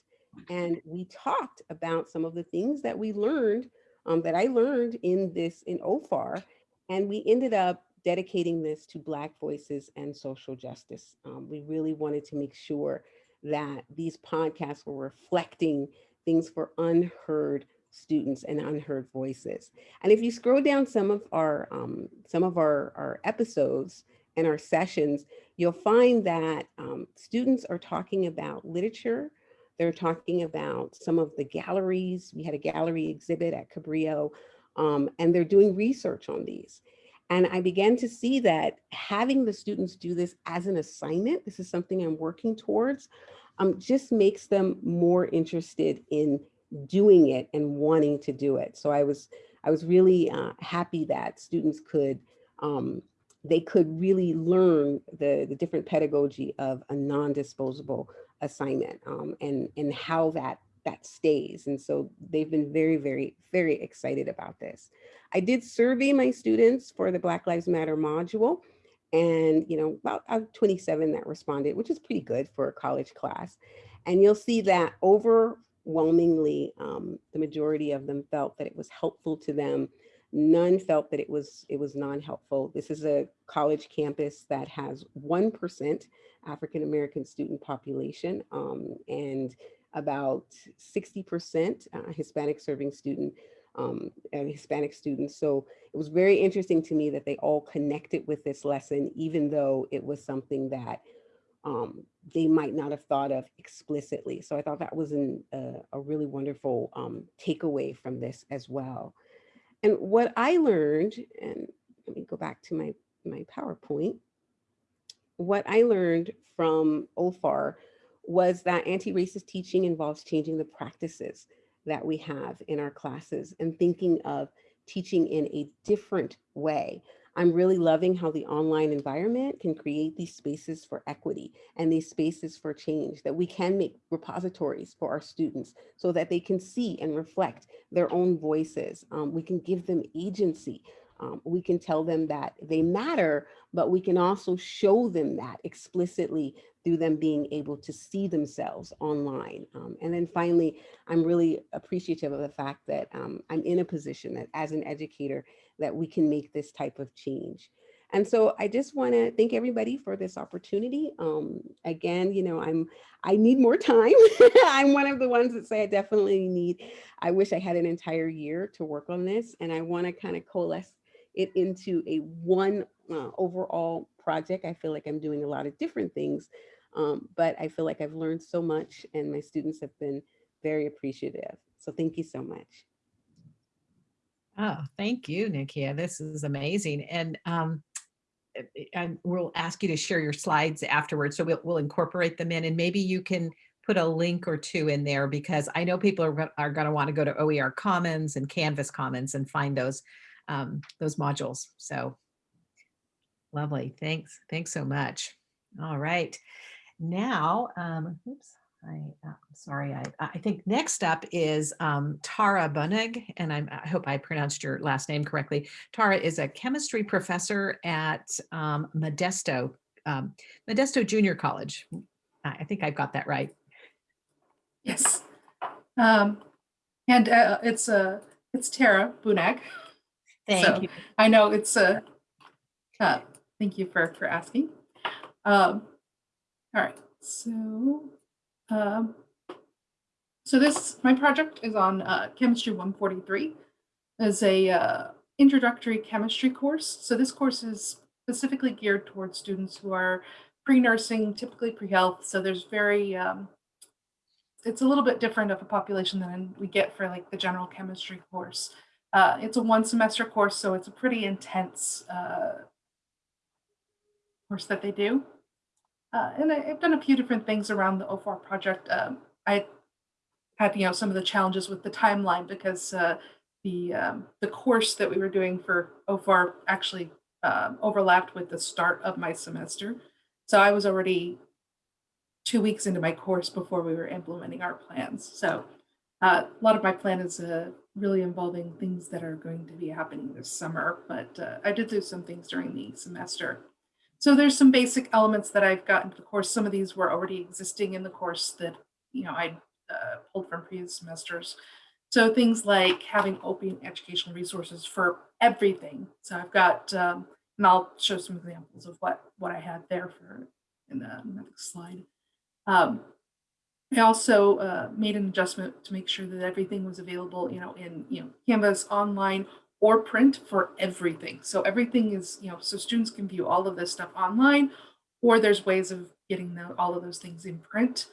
and we talked about some of the things that we learned um, that I learned in this in OFAR and we ended up dedicating this to Black voices and social justice. Um, we really wanted to make sure that these podcasts were reflecting things for unheard students and unheard voices. And if you scroll down some of our um, some of our, our episodes and our sessions, you'll find that um, students are talking about literature. They're talking about some of the galleries. We had a gallery exhibit at Cabrillo, um, and they're doing research on these. And I began to see that having the students do this as an assignment, this is something I'm working towards, um, just makes them more interested in doing it and wanting to do it. So I was, I was really uh, happy that students could, um, they could really learn the, the different pedagogy of a non-disposable assignment um, and, and how that, that stays. And so they've been very, very, very excited about this. I did survey my students for the Black Lives Matter module and, you know, about uh, 27 that responded, which is pretty good for a college class. And you'll see that overwhelmingly, um, the majority of them felt that it was helpful to them. None felt that it was it was non-helpful. This is a college campus that has 1% African-American student population um, and about 60% uh, Hispanic serving student um, and Hispanic students. So it was very interesting to me that they all connected with this lesson, even though it was something that um, they might not have thought of explicitly. So I thought that was an, uh, a really wonderful um, takeaway from this as well. And what I learned, and let me go back to my, my PowerPoint. What I learned from OFAR was that anti-racist teaching involves changing the practices that we have in our classes and thinking of teaching in a different way. I'm really loving how the online environment can create these spaces for equity and these spaces for change that we can make repositories for our students so that they can see and reflect their own voices. Um, we can give them agency. Um, we can tell them that they matter, but we can also show them that explicitly through them being able to see themselves online. Um, and then finally, I'm really appreciative of the fact that um, I'm in a position that as an educator, that we can make this type of change. And so I just want to thank everybody for this opportunity. Um, again, you know, I'm I need more time. I'm one of the ones that say I definitely need, I wish I had an entire year to work on this. And I want to kind of coalesce it into a one uh, overall project. I feel like I'm doing a lot of different things, um, but I feel like I've learned so much and my students have been very appreciative. So thank you so much. Oh, thank you, Nikia. This is amazing. And um, and we'll ask you to share your slides afterwards. So we'll, we'll incorporate them in and maybe you can put a link or two in there because I know people are, are going to want to go to OER Commons and Canvas Commons and find those um, those modules. So lovely. Thanks. Thanks so much. All right. Now, um, oops, I, uh, sorry, I, I think next up is um, Tara Bunig, and I'm, I hope I pronounced your last name correctly. Tara is a chemistry professor at um, Modesto, um, Modesto Junior College. I I think I've got that right. Yes. Um, and uh, it's uh, it's Tara Bunag. Thank So, you. I know it's a, uh, thank you for, for asking. Um, all right, so, um, so this, my project is on uh, Chemistry 143 as a uh, introductory chemistry course. So this course is specifically geared towards students who are pre-nursing, typically pre-health. So there's very, um, it's a little bit different of a population than we get for like the general chemistry course. Uh, it's a one semester course, so it's a pretty intense uh, course that they do. Uh, and I, have done a few different things around the OFAR project. Um, I had, you know, some of the challenges with the timeline because uh, the um, the course that we were doing for OFAR actually um, overlapped with the start of my semester. So I was already two weeks into my course before we were implementing our plans. So uh, a lot of my plan is uh, really involving things that are going to be happening this summer, but uh, I did do some things during the semester. So there's some basic elements that I've gotten into the course. Some of these were already existing in the course that, you know, I uh, pulled from previous semesters. So things like having open educational resources for everything. So I've got, um, and I'll show some examples of what, what I had there for in the next slide. Um, I also uh, made an adjustment to make sure that everything was available, you know, in you know Canvas online or print for everything. So everything is, you know, so students can view all of this stuff online, or there's ways of getting the, all of those things in print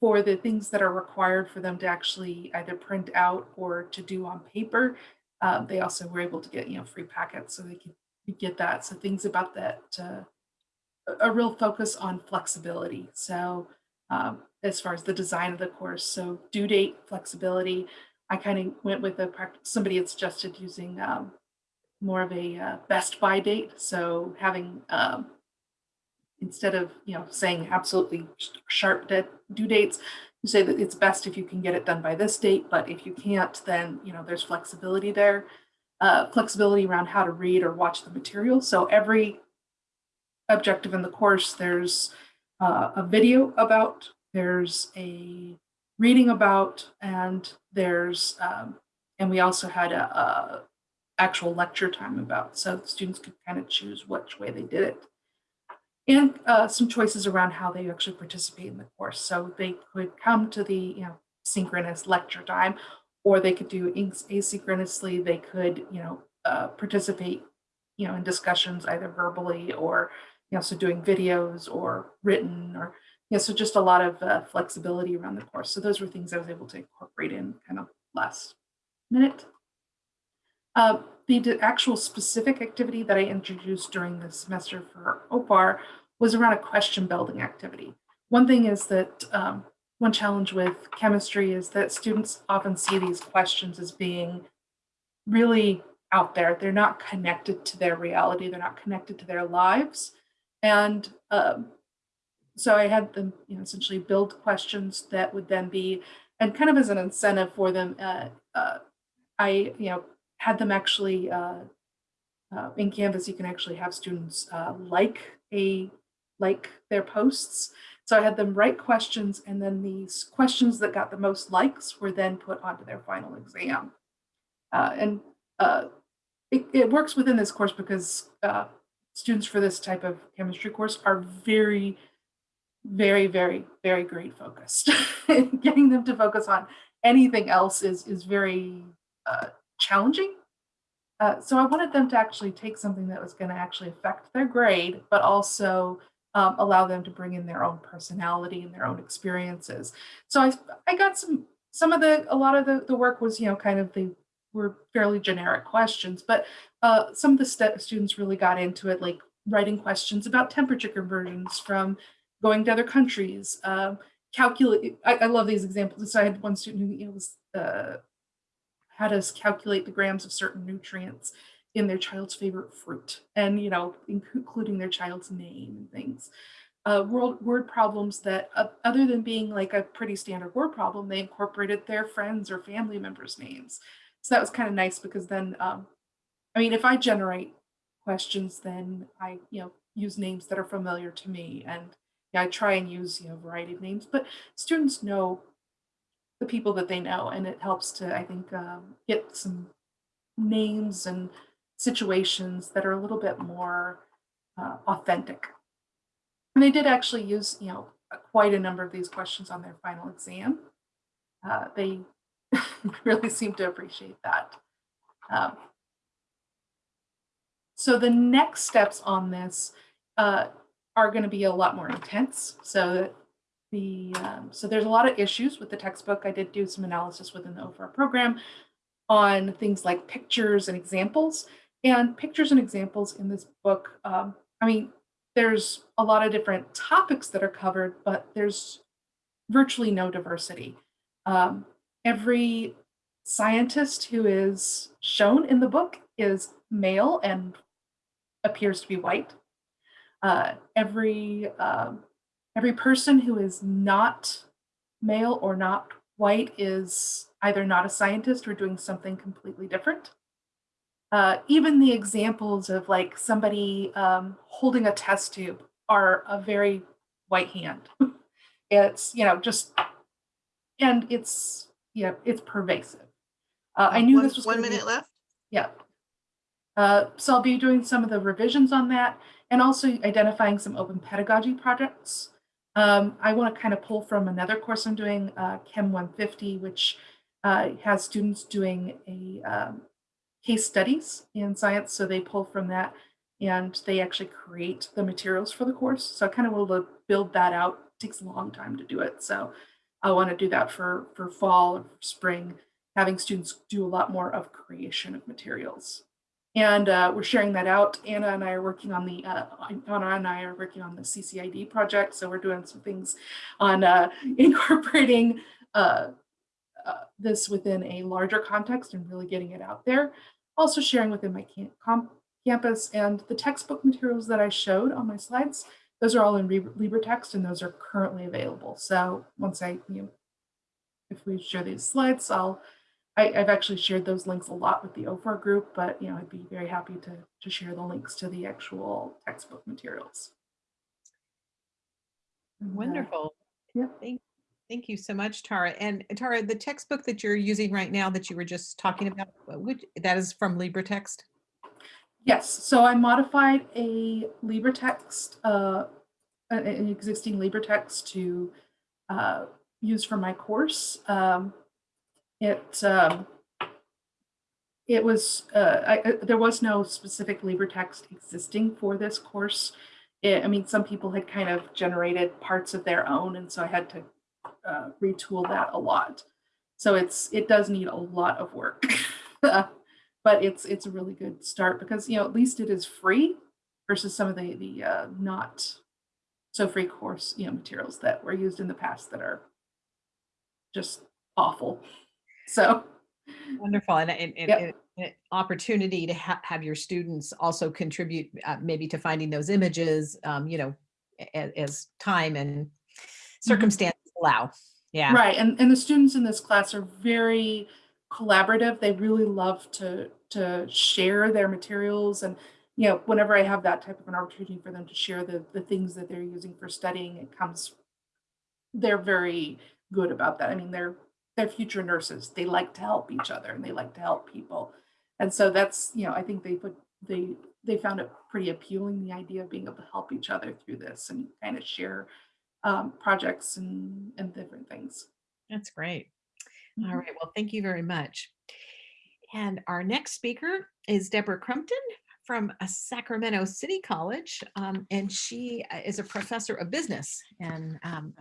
for the things that are required for them to actually either print out or to do on paper. Uh, they also were able to get, you know, free packets so they could get that. So things about that, uh, a- real focus on flexibility. So um, as far as the design of the course, so due date flexibility, I kind of went with a somebody had suggested using um, more of a uh, best by date. So having um, instead of you know saying absolutely sharp due dates, you say that it's best if you can get it done by this date. But if you can't, then you know there's flexibility there, uh, flexibility around how to read or watch the material. So every objective in the course, there's uh, a video about, there's a reading about, and there's um, and we also had a, a actual lecture time about, so students could kind of choose which way they did it. And uh, some choices around how they actually participate in the course. So they could come to the you know synchronous lecture time, or they could do asynchronously. They could you know uh, participate you know in discussions either verbally or you know so doing videos or written or yeah, so just a lot of uh, flexibility around the course. So those were things I was able to incorporate in kind of last minute. Uh, the actual specific activity that I introduced during the semester for OFAR was around a question building activity. One thing is that um, one challenge with chemistry is that students often see these questions as being really out there. They're not connected to their reality. They're not connected to their lives. And um, so I had them, you know, essentially build questions that would then be, and kind of as an incentive for them, uh, uh, I, you know, had them actually uh, uh, in Canvas. You can actually have students uh, like a like their posts. So I had them write questions, and then these questions that got the most likes were then put onto their final exam. Uh, and it, it works within this course because students for this type of chemistry course are very very, very, very grade focused. Getting them to focus on anything else is is very uh, challenging. Uh, so I wanted them to actually take something that was going to actually affect their grade, but also um, allow them to bring in their own personality and their own experiences. So I I got some some of the a lot of the the work was you know kind of the were fairly generic questions, but uh, some of the st- students really got into it, like writing questions about temperature conversions from going to other countries, um, calculate. I, I love these examples. So I had one student who you know, was uh, had us calculate the grams of certain nutrients in their child's favorite fruit, and you know, including their child's name and things. Uh, word word problems that, uh, other than being like a pretty standard word problem, they incorporated their friends or family members' names. So that was kind of nice because then, um, I mean, if I generate questions, then I, you know, use names that are familiar to me and yeah, I try and use you know a variety of names, but students know the people that they know, and it helps to I think um, get some names and situations that are a little bit more uh, authentic. And they did actually use you know quite a number of these questions on their final exam. Uh, they really seem to appreciate that. Um, so the next steps on this. Uh, are going to be a lot more intense. So the um, so there's a lot of issues with the textbook. I did do some analysis within the OFAR program on things like pictures and examples. And pictures and examples in this book, um, I mean, there's a lot of different topics that are covered, but there's virtually no diversity. Um, every scientist who is shown in the book is male and appears to be white uh, every um, every person who is not male or not white is either not a scientist or doing something completely different. Uh, even the examples of like somebody um, holding a test tube are a very white hand. it's you know just and it's yeah it's pervasive. Uh, I knew One- this was One gonna be- minute left. yeah. Uh, so I'll be doing some of the revisions on that and also identifying some open pedagogy projects. Um, I want to kind of pull from another course I'm doing, uh, Chem 150, which uh, has students doing a um, case studies in science. So they pull from that and they actually create the materials for the course. So I kind of to build that out. It takes a long time to do it. So I want to do that for, for fall or spring, having students do a lot more of creation of materials. And uh, we're sharing that out. Anna and I are working on the, uh, Anna and I are working on the CCID project. So we're doing some things on uh, incorporating uh, uh, this within a larger context and really getting it out there. Also sharing within my camp campus and the textbook materials that I showed on my slides. Those are all in LibreText and those are currently available. So once I, you know, if we share these slides, I'll, I, have actually shared those links a lot with the OFAR group, but you know, I'd be very happy to, to share the links to the actual textbook materials. Uh, Wonderful. yeah. Thank, thank you so much, Tara. And Tara, the textbook that you're using right now that you were just talking about, uh, which, that is from LibreText? Yes, so I modified a LibreText, uh, an an existing LibreText to uh, use for my course. Um, it um, it was uh, I, there was no specific libre text existing for this course. It, I mean, some people had kind of generated parts of their own, and so I had to uh, retool that a lot. So it's it does need a lot of work. but it's it's a really good start because you know at least it is free versus some of the the uh, not so free course you know materials that were used in the past that are just awful. So Wonderful. And, and, and- Yep. and an opportunity to ha- have your students also contribute uh, maybe to finding those images, um, you know, as, as time and circumstances allow. Yeah. right, and and the students in this class are very collaborative. They really love to to share their materials and you know whenever I have that type of an opportunity for them to share the the things that they're using for studying, it comes. They're very good about that. I mean, they're they're future nurses. They like to help each other and they like to help people, and so that's you know I think they put they they found it pretty appealing the idea of being able to help each other through this and kind of share um, projects and and different things. That's great. All Mhm. right. Well, thank you very much. And our next speaker is Deborah Crumpton from Sacramento City College. um, and she uh, is a professor of business. And um,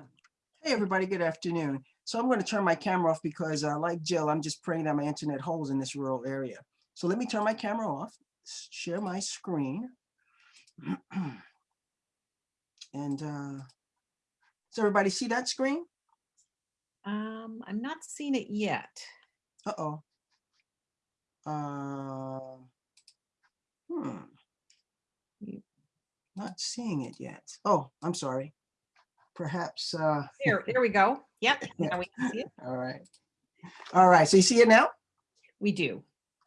Hey, everybody, good afternoon. So I'm going to turn my camera off because uh, like Jill, I'm just praying that my internet holds in this rural area. So let me turn my camera off, share my screen. And uh, does everybody see that screen? um, I'm not seeing it yet. Uh-oh. Uh, Hmm. Not seeing it yet. Oh, I'm sorry. Perhaps, uh, There, there we go. Yep. Now we can see it. all right. All right, so you see it now? We do.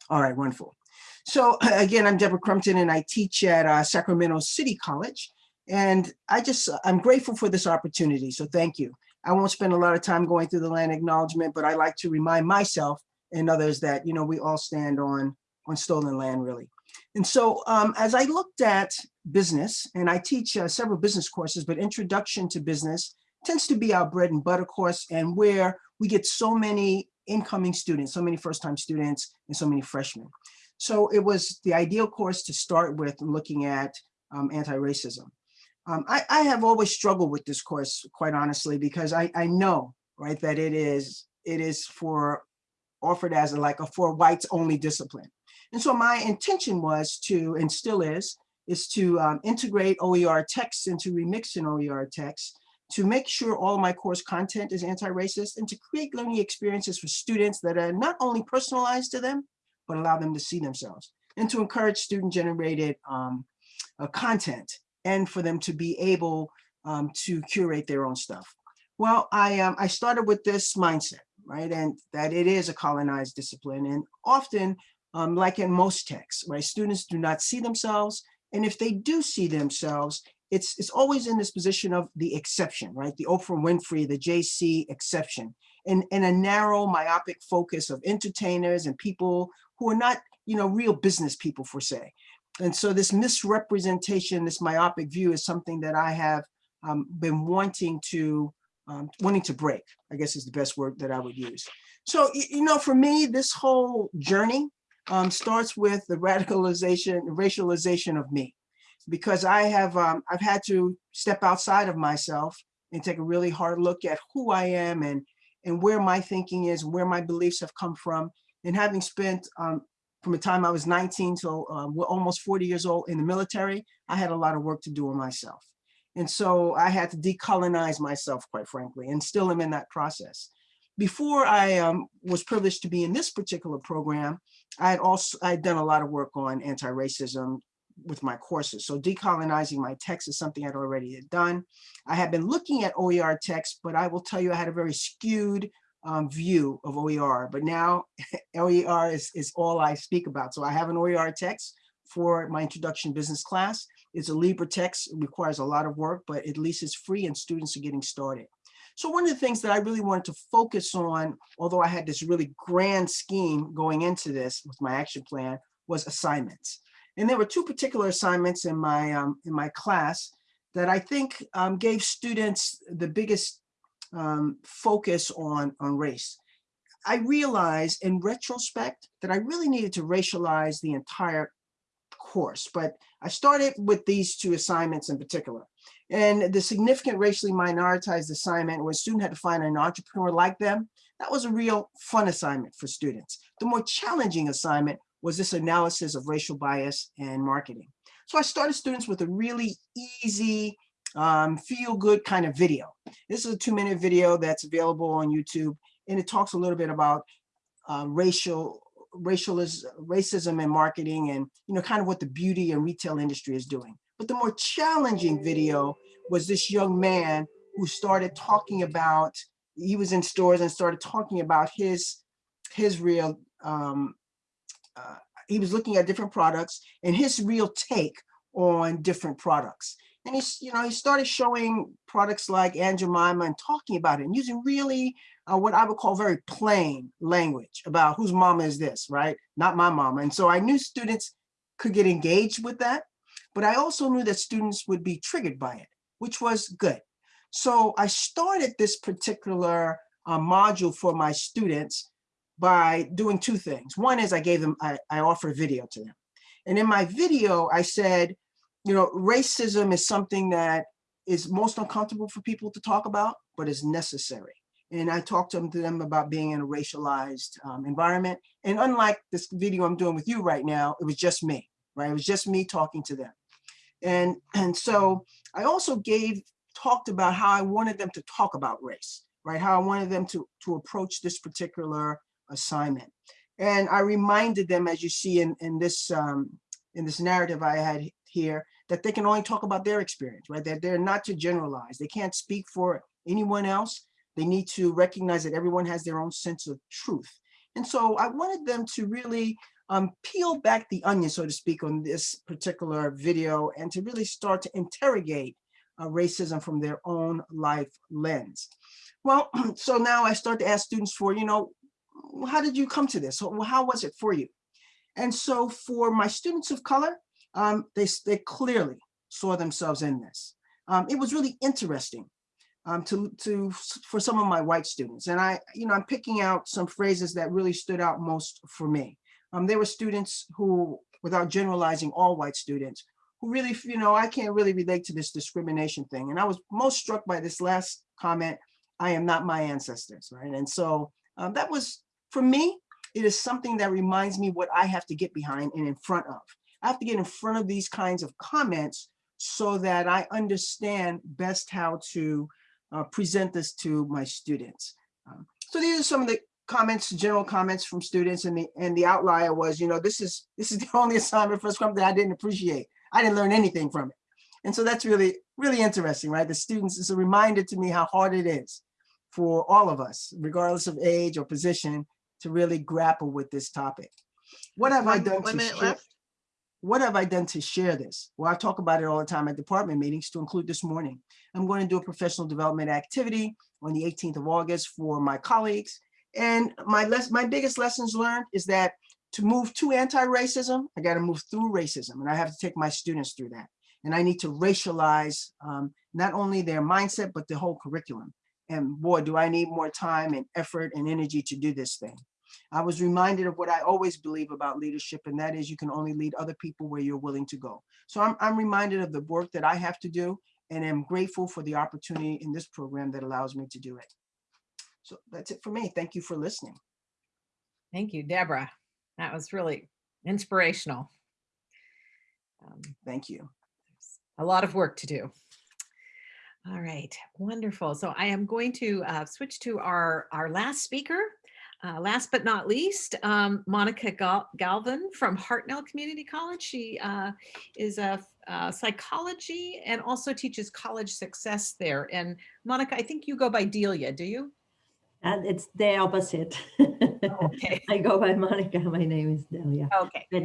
All right, wonderful. So again, I'm Deborah Crumpton and I teach at uh, Sacramento City College. And I just, I'm grateful for this opportunity, so thank you. I won't spend a lot of time going through the land acknowledgement, but I like to remind myself and others that, you know, we all stand on, on stolen land, really. And so um, as I looked at business, and I teach uh, several business courses, but Introduction to Business tends to be our bread and butter course and where we get so many incoming students, so many first-time students, and so many freshmen. So it was the ideal course to start with looking at um, anti-racism. Um, I, I have always struggled with this course, quite honestly, because I, I know, right, that it is it is for offered as a, like a for whites only discipline. And so my intention was to, and still is, is to um, integrate OER texts into remixing OER texts to make sure all my course content is anti-racist and to create learning experiences for students that are not only personalized to them, but allow them to see themselves and to encourage student generated um, uh, content and for them to be able um, to curate their own stuff. Well, I, um, I started with this mindset, right? And that it is a colonized discipline and often um, like in most texts, right? Students do not see themselves. And if they do see themselves, it's, it's always in this position of the exception, right? The Oprah Winfrey, the JC exception, and, and a narrow myopic focus of entertainers and people who are not, you know, real business people for say. And so this misrepresentation, this myopic view is something that I have um, been wanting to, um, wanting to break, I guess is the best word that I would use. So, you know, for me, this whole journey um, starts with the radicalization, racialization of me because I have um, I've had to step outside of myself and take a really hard look at who I am and and where my thinking is, where my beliefs have come from. And having spent um, from the time I was 19 till uh, almost 40 years old in the military, I had a lot of work to do on myself. And so I had to decolonize myself, quite frankly, and still am in that process. Before I um, was privileged to be in this particular program, I had also I had done a lot of work on anti-racism with my courses. So decolonizing my text is something I'd already done. I had been looking at OER text, but I will tell you I had a very skewed um, view of OER, but now OER is, is all I speak about. So I have an OER text for my introduction business class. It's a LibreText, it requires a lot of work, but at least it's free and students are getting started. So one of the things that I really wanted to focus on, although I had this really grand scheme going into this with my action plan, was assignments. And there were two particular assignments in my um, in my class that I think um, gave students the biggest um, focus on, on race. I realized in retrospect that I really needed to racialize the entire course, but I started with these two assignments in particular. And the significant racially minoritized assignment where a student had to find an entrepreneur like them, that was a real fun assignment for students. The more challenging assignment was this analysis of racial bias and marketing. So I started students with a really easy, um, feel good kind of video. This is a two minute video that's available on YouTube and it talks a little bit about uh, racial racialism, racism and marketing and you know kind of what the beauty and retail industry is doing. But the more challenging video was this young man who started talking about, he was in stores and started talking about his his real um, uh, he was looking at different products and his real take on different products. And he's, you know, he started showing products like Aunt Jemima and talking about it and using really uh, what I would call very plain language about whose mama is this, right? Not my mama. And so I knew students could get engaged with that, but I also knew that students would be triggered by it, which was good. So I started this particular uh, module for my students by doing two things. One is I gave them, I, I offered video to them. And in my video, I said, you know, racism is something that is most uncomfortable for people to talk about, but is necessary. And I talked to them, to them about being in a racialized um, environment. And unlike this video I'm doing with you right now, it was just me, right? It was just me talking to them. And, and so I also gave, talked about how I wanted them to talk about race, right? How I wanted them to, to approach this particular assignment. And I reminded them, as you see in, in this um, in this narrative I had here, that they can only talk about their experience, right? That they're not to generalize. They can't speak for anyone else. They need to recognize that everyone has their own sense of truth. And so I wanted them to really um, peel back the onion, so to speak, on this particular video and to really start to interrogate uh, racism from their own life lens. Well, so now I start to ask students for, you know, how did you come to this? How was it for you? And so for my students of color, um, they, they clearly saw themselves in this. Um, it was really interesting um, to, to, for some of my white students. And I, you know, I'm picking out some phrases that really stood out most for me. Um, there were students who, without generalizing all white students, who really, you know, I can't really relate to this discrimination thing. And I was most struck by this last comment, I am not my ancestors, right? And so um, that was, for me, it is something that reminds me what I have to get behind and in front of. I have to get in front of these kinds of comments so that I understand best how to uh, present this to my students. Um, so these are some of the comments, general comments from students, and the and the outlier was, you know, this is this is the only assignment for Scrum that I didn't appreciate. I didn't learn anything from it, and so that's really really interesting, right? The students is a reminder to me how hard it is for all of us, regardless of age or position, to really grapple with this topic. What have I done one to minute share? left. What have I done to share this? Well, I talk about it all the time at department meetings to include this morning. I'm going to do a professional development activity on the 18th of August for my colleagues. And my less, my biggest lessons learned is that to move to anti-racism, I got to move through racism and I have to take my students through that. And I need to racialize um, not only their mindset, but the whole curriculum. And boy, do I need more time and effort and energy to do this thing. I was reminded of what I always believe about leadership, and that is you can only lead other people where you're willing to go. So I'm, I'm reminded of the work that I have to do, and am grateful for the opportunity in this program that allows me to do it. So that's it for me. Thank you for listening. Thank you, Deborah. That was really inspirational. Um, Thank you. a lot of work to do. All right, wonderful. So I am going to uh, switch to our, our last speaker. Uh, last but not least, um, Monica Gal Galvin from Hartnell Community College. She uh, is a, a psychology and also teaches college success there. And Monica, I think you go by Delia, do you? And it's the opposite. Okay, I go by Monica. My name is Delia. okay, But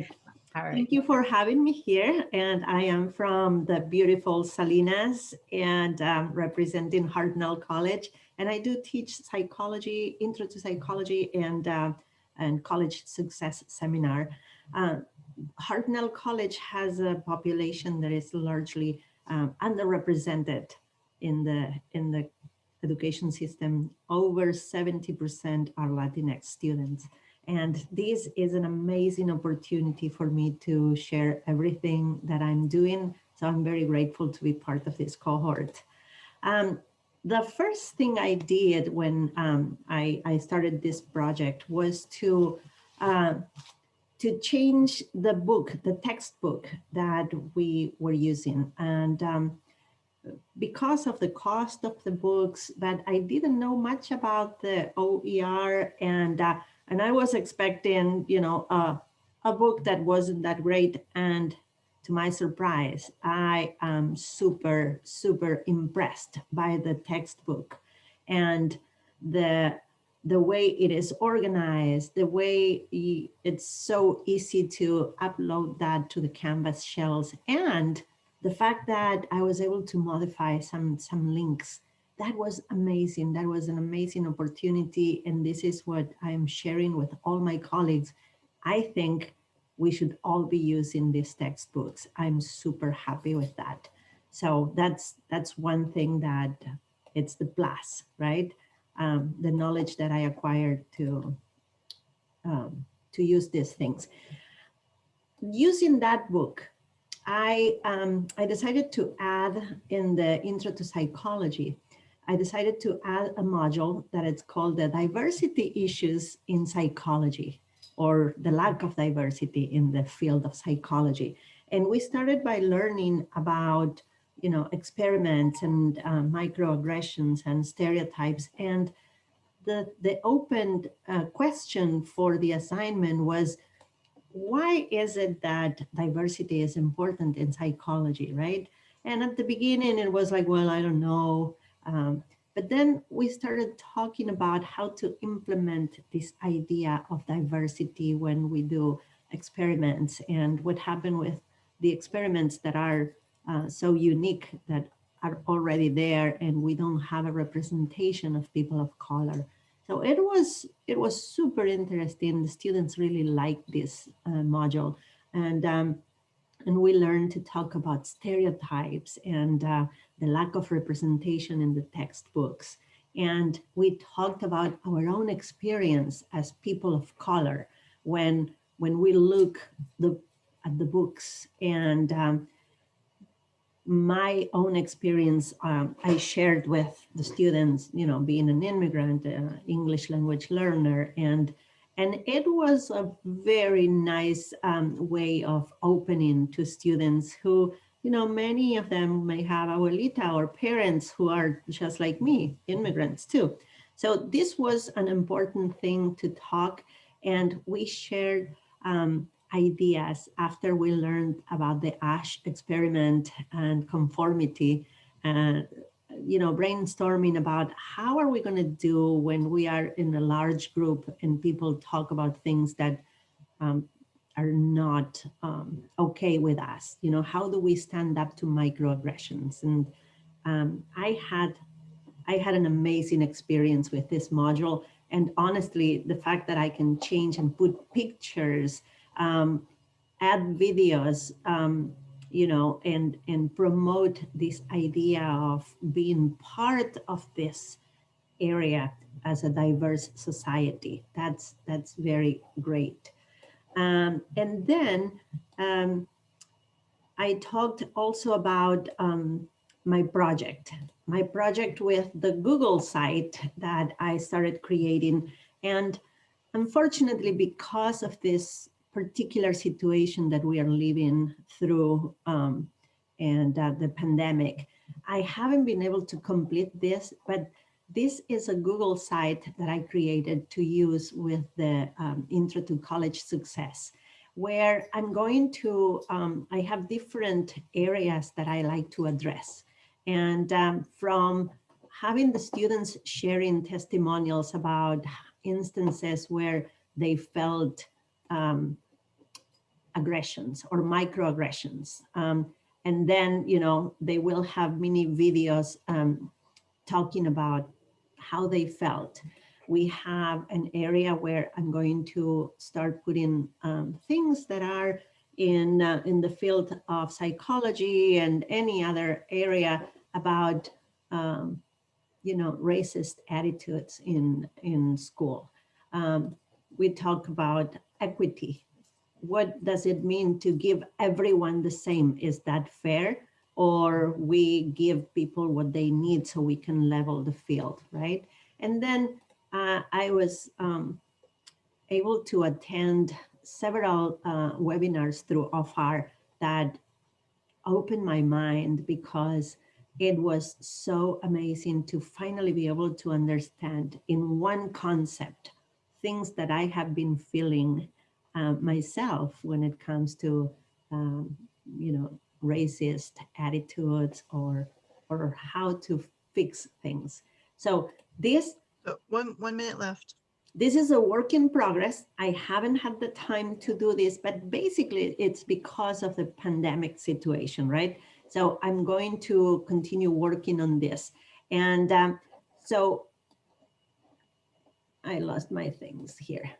all right. thank you for having me here. And I am from the beautiful Salinas and um, representing Hartnell College. And I do teach psychology, intro to psychology and, uh, and college success seminar. Uh, Hartnell College has a population that is largely um, underrepresented in the, in the education system. Over 70% are Latinx students. And this is an amazing opportunity for me to share everything that I'm doing. So I'm very grateful to be part of this cohort. Um, the first thing I did when um, I, I, started this project was to, uh, to change the book, the textbook that we were using. And um, because of the cost of the books, but I didn't know much about the OER and uh, and I was expecting, you know, a book that wasn't that great. And to my surprise, I am super, super impressed by the textbook and the the way it is organized, the way it's so easy to upload that to the Canvas shells, and the fact that I was able to modify some, some links that was amazing. That was an amazing opportunity. And this is what I'm sharing with all my colleagues. I think we should all be using these textbooks. I'm super happy with that. So that's that's one thing that it's the plus, right? Um, the knowledge that I acquired to, um, to use these things. Using that book, I, um, I decided to add in the intro to psychology, I decided to add a module that it's called the diversity issues in psychology or the lack of diversity in the field of psychology. And we started by learning about, you know, experiments and uh, microaggressions and stereotypes. And the, the open uh, question for the assignment was, why is it that diversity is important in psychology, right? And at the beginning, it was like, well, I don't know. Um, but then we started talking about how to implement this idea of diversity when we do experiments and what happened with the experiments that are uh, so unique that are already there and we don't have a representation of people of color. So it was it was super interesting. The students really liked this uh, module and um, and we learned to talk about stereotypes and uh, the lack of representation in the textbooks. And we talked about our own experience as people of color when, when we look the, at the books and um, my own experience um, I shared with the students, you know, being an immigrant, uh, English language learner, and and it was a very nice um, way of opening to students who you know, many of them may have abuelita or parents who are just like me, immigrants too. So this was an important thing to talk and we shared um, ideas after we learned about the Asch experiment and conformity and, you know, brainstorming about how are we going to do when we are in a large group and people talk about things that um, are not um, okay with us. You know, how do we stand up to microaggressions? And um, I had I had an amazing experience with this module. And honestly, the fact that I can change and put pictures, um, add videos, um, you know, and, and promote this idea of being part of this area as a diverse society. That's, that's very great. Um, and then um, I talked also about um, my project, my project with the Google site that I started creating. And unfortunately, because of this particular situation that we are living through um, and uh, the pandemic. I haven't been able to complete this, but this is a Google site that I created to use with the um, Intro to College Success, where I'm going to, um, I have different areas that I like to address. And um, from having the students sharing testimonials about instances where they felt um, aggressions or microaggressions. Um, and then, you know, they will have mini videos um, talking about how they felt. We have an area where I'm going to start putting um, things that are in, uh, in the field of psychology and any other area about, um, you know, racist attitudes in, in school. Um, we talk about equity. What does it mean to give everyone the same? Is that fair? Or we give people what they need so we can level the field, right? And then uh, I was um, able to attend several uh, webinars through OFAR that opened my mind because it was so amazing to finally be able to understand in one concept things that I have been feeling uh, myself when it comes to, um, you know, racist attitudes or, or how to fix things. So this, one, one minute left. this is a work in progress. I haven't had the time to do this, but basically it's because of the pandemic situation, right? So I'm going to continue working on this. And um, so I lost my things here.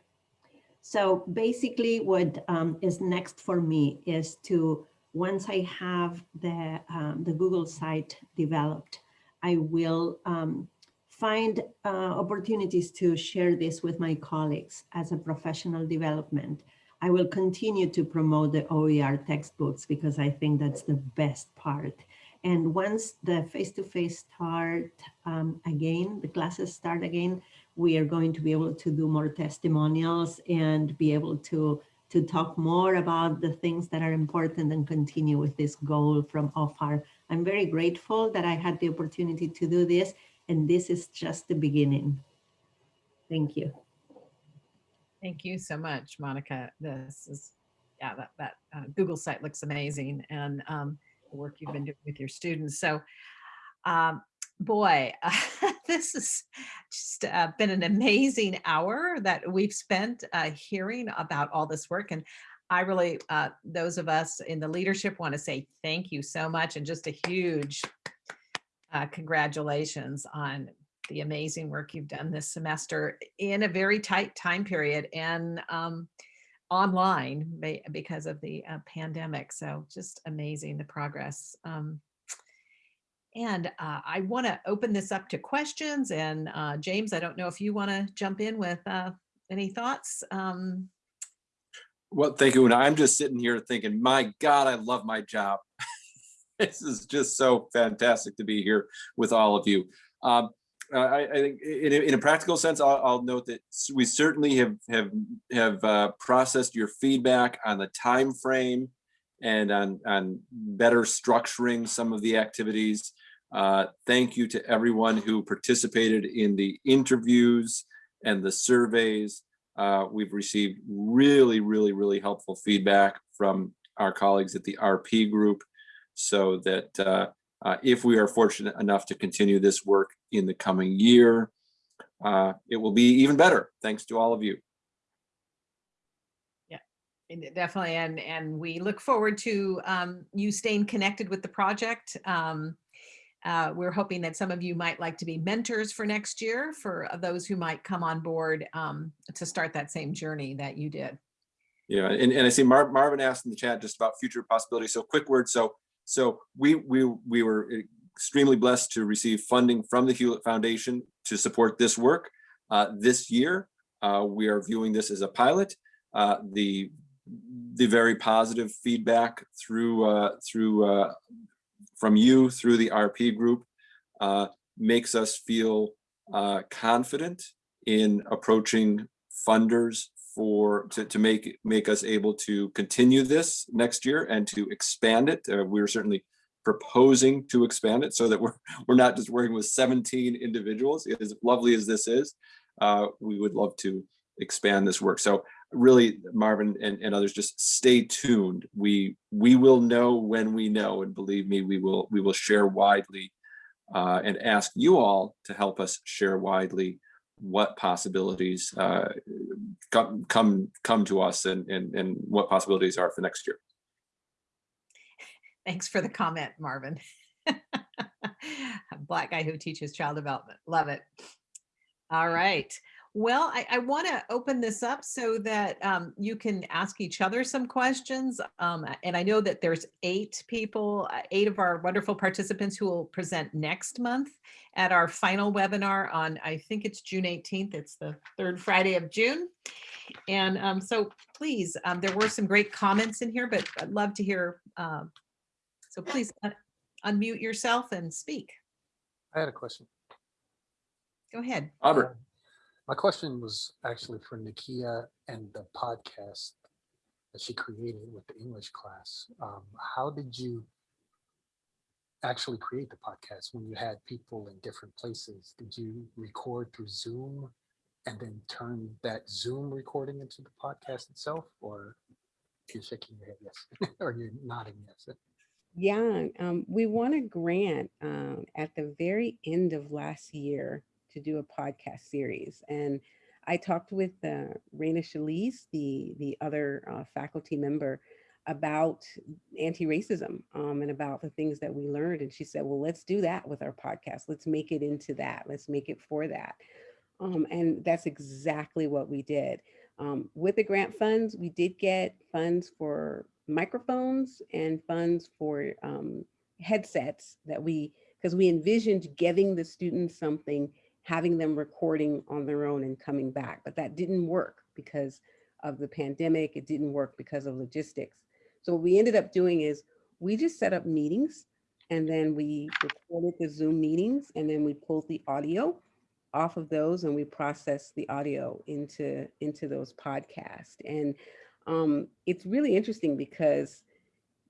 So basically what um, is next for me is to, once I have the, um, the Google site developed, I will um, find uh, opportunities to share this with my colleagues as a professional development. I will continue to promote the OER textbooks because I think that's the best part. And once the face-to-face -face start um, again, the classes start again, we are going to be able to do more testimonials and be able to, to talk more about the things that are important and continue with this goal from OFAR. I'm very grateful that I had the opportunity to do this, and this is just the beginning. Thank you. Thank you so much, Monica. This is, yeah, that, that uh, Google site looks amazing and um, the work you've been doing with your students. So um, boy, this has just uh, been an amazing hour that we've spent uh, hearing about all this work. And I really, uh, those of us in the leadership want to say thank you so much and just a huge uh, congratulations on the amazing work you've done this semester in a very tight time period and um, online because of the uh, pandemic. So just amazing the progress. Um, and uh, I want to open this up to questions. And uh, James, I don't know if you want to jump in with uh, any thoughts. Um, well, thank you. And I'm just sitting here thinking, my God, I love my job. this is just so fantastic to be here with all of you. Um, I, I, think in a, in a practical sense, I'll, I'll, note that we certainly have have have uh, processed your feedback on the time frame and on on better structuring some of the activities. Uh, thank you to everyone who participated in the interviews and the surveys. Uh, we've received really, really, really helpful feedback from our colleagues at the RP group so that uh, uh, if we are fortunate enough to continue this work in the coming year, uh, it will be even better thanks to all of you. Yeah, definitely. And, and we look forward to um, you staying connected with the project. Um, uh, we're hoping that some of you might like to be mentors for next year for those who might come on board um, to start that same journey that you did. Yeah, and, and I see Mar Marvin asked in the chat just about future possibilities. So quick word. So so we we we were extremely blessed to receive funding from the Hewlett Foundation to support this work. Uh, this year, uh, we are viewing this as a pilot. Uh, the the very positive feedback through uh, through uh, from you through the RP group uh, makes us feel uh, confident in approaching funders for, to, to make, make us able to continue this next year and to expand it. Uh, We're certainly proposing to expand it so that we're, we're not just working with 17 individuals. As lovely as this is, uh, we would love to expand this work. So really, Marvin and, and others, just stay tuned. We, we will know when we know, and believe me, we will, we will share widely uh, and ask you all to help us share widely what possibilities uh, come come come to us and, and and what possibilities are for next year. Thanks for the comment, Marvin. Black guy who teaches child development. Love it. All right. Well, I, I want to open this up so that um, you can ask each other some questions. Um, and I know that there's eight people, uh, eight of our wonderful participants who will present next month at our final webinar on, I think it's June 18th. It's the third Friday of June. And um, so please, um, there were some great comments in here, but I'd love to hear. um, so please un- unmute yourself and speak. I had a question. Go ahead. Um, My question was actually for Nakia and the podcast that she created with the English class. Um, how did you actually create the podcast when you had people in different places? Did you record through Zoom and then turn that Zoom recording into the podcast itself? Or you're shaking your head yes, or you're nodding yes? Yeah, um, we won a grant um, at the very end of last year to do a podcast series. And I talked with uh, Raina Shalise, the, the other uh, faculty member, about anti-racism um, and about the things that we learned. And she said, well, let's do that with our podcast. Let's make it into that. Let's make it for that. Um, and that's exactly what we did. Um, with the grant funds, we did get funds for microphones and funds for um, headsets that we, because we envisioned giving the students something, having them recording on their own and coming back, but that didn't work because of the pandemic. It didn't work because of logistics. So what we ended up doing is we just set up meetings and then we recorded the Zoom meetings and then we pulled the audio off of those and we processed the audio into into those podcasts. And um, it's really interesting because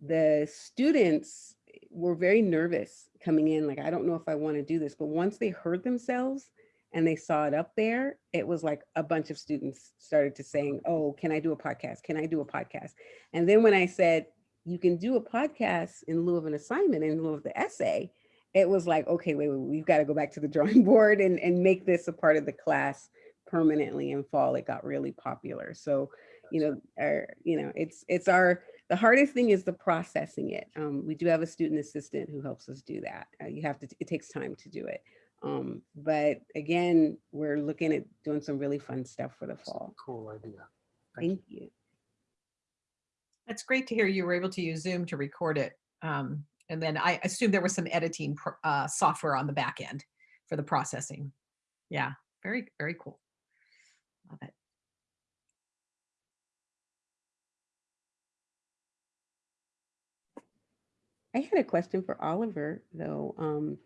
the students were very nervous coming in. Like, I don't know if I want to do this, but once they heard themselves and they saw it up there, it was like a bunch of students started to saying, oh, can I do a podcast? Can I do a podcast? And then when I said, you can do a podcast in lieu of an assignment, in lieu of the essay, it was like, okay, wait, wait we've got to go back to the drawing board and, and make this a part of the class permanently in fall. It got really popular. So, you know, our, you know, it's it's our the hardest thing is the processing it. Um, we do have a student assistant who helps us do that. Uh, you have to, it takes time to do it. Um, but again, we're looking at doing some really fun stuff for the fall. Cool idea. Thank Thank you. That's great to hear you were able to use Zoom to record it. Um, and then I assume there was some editing pro- uh, software on the back end for the processing. Yeah, very, very cool. Love it. I had a question for Oliver, though. Um,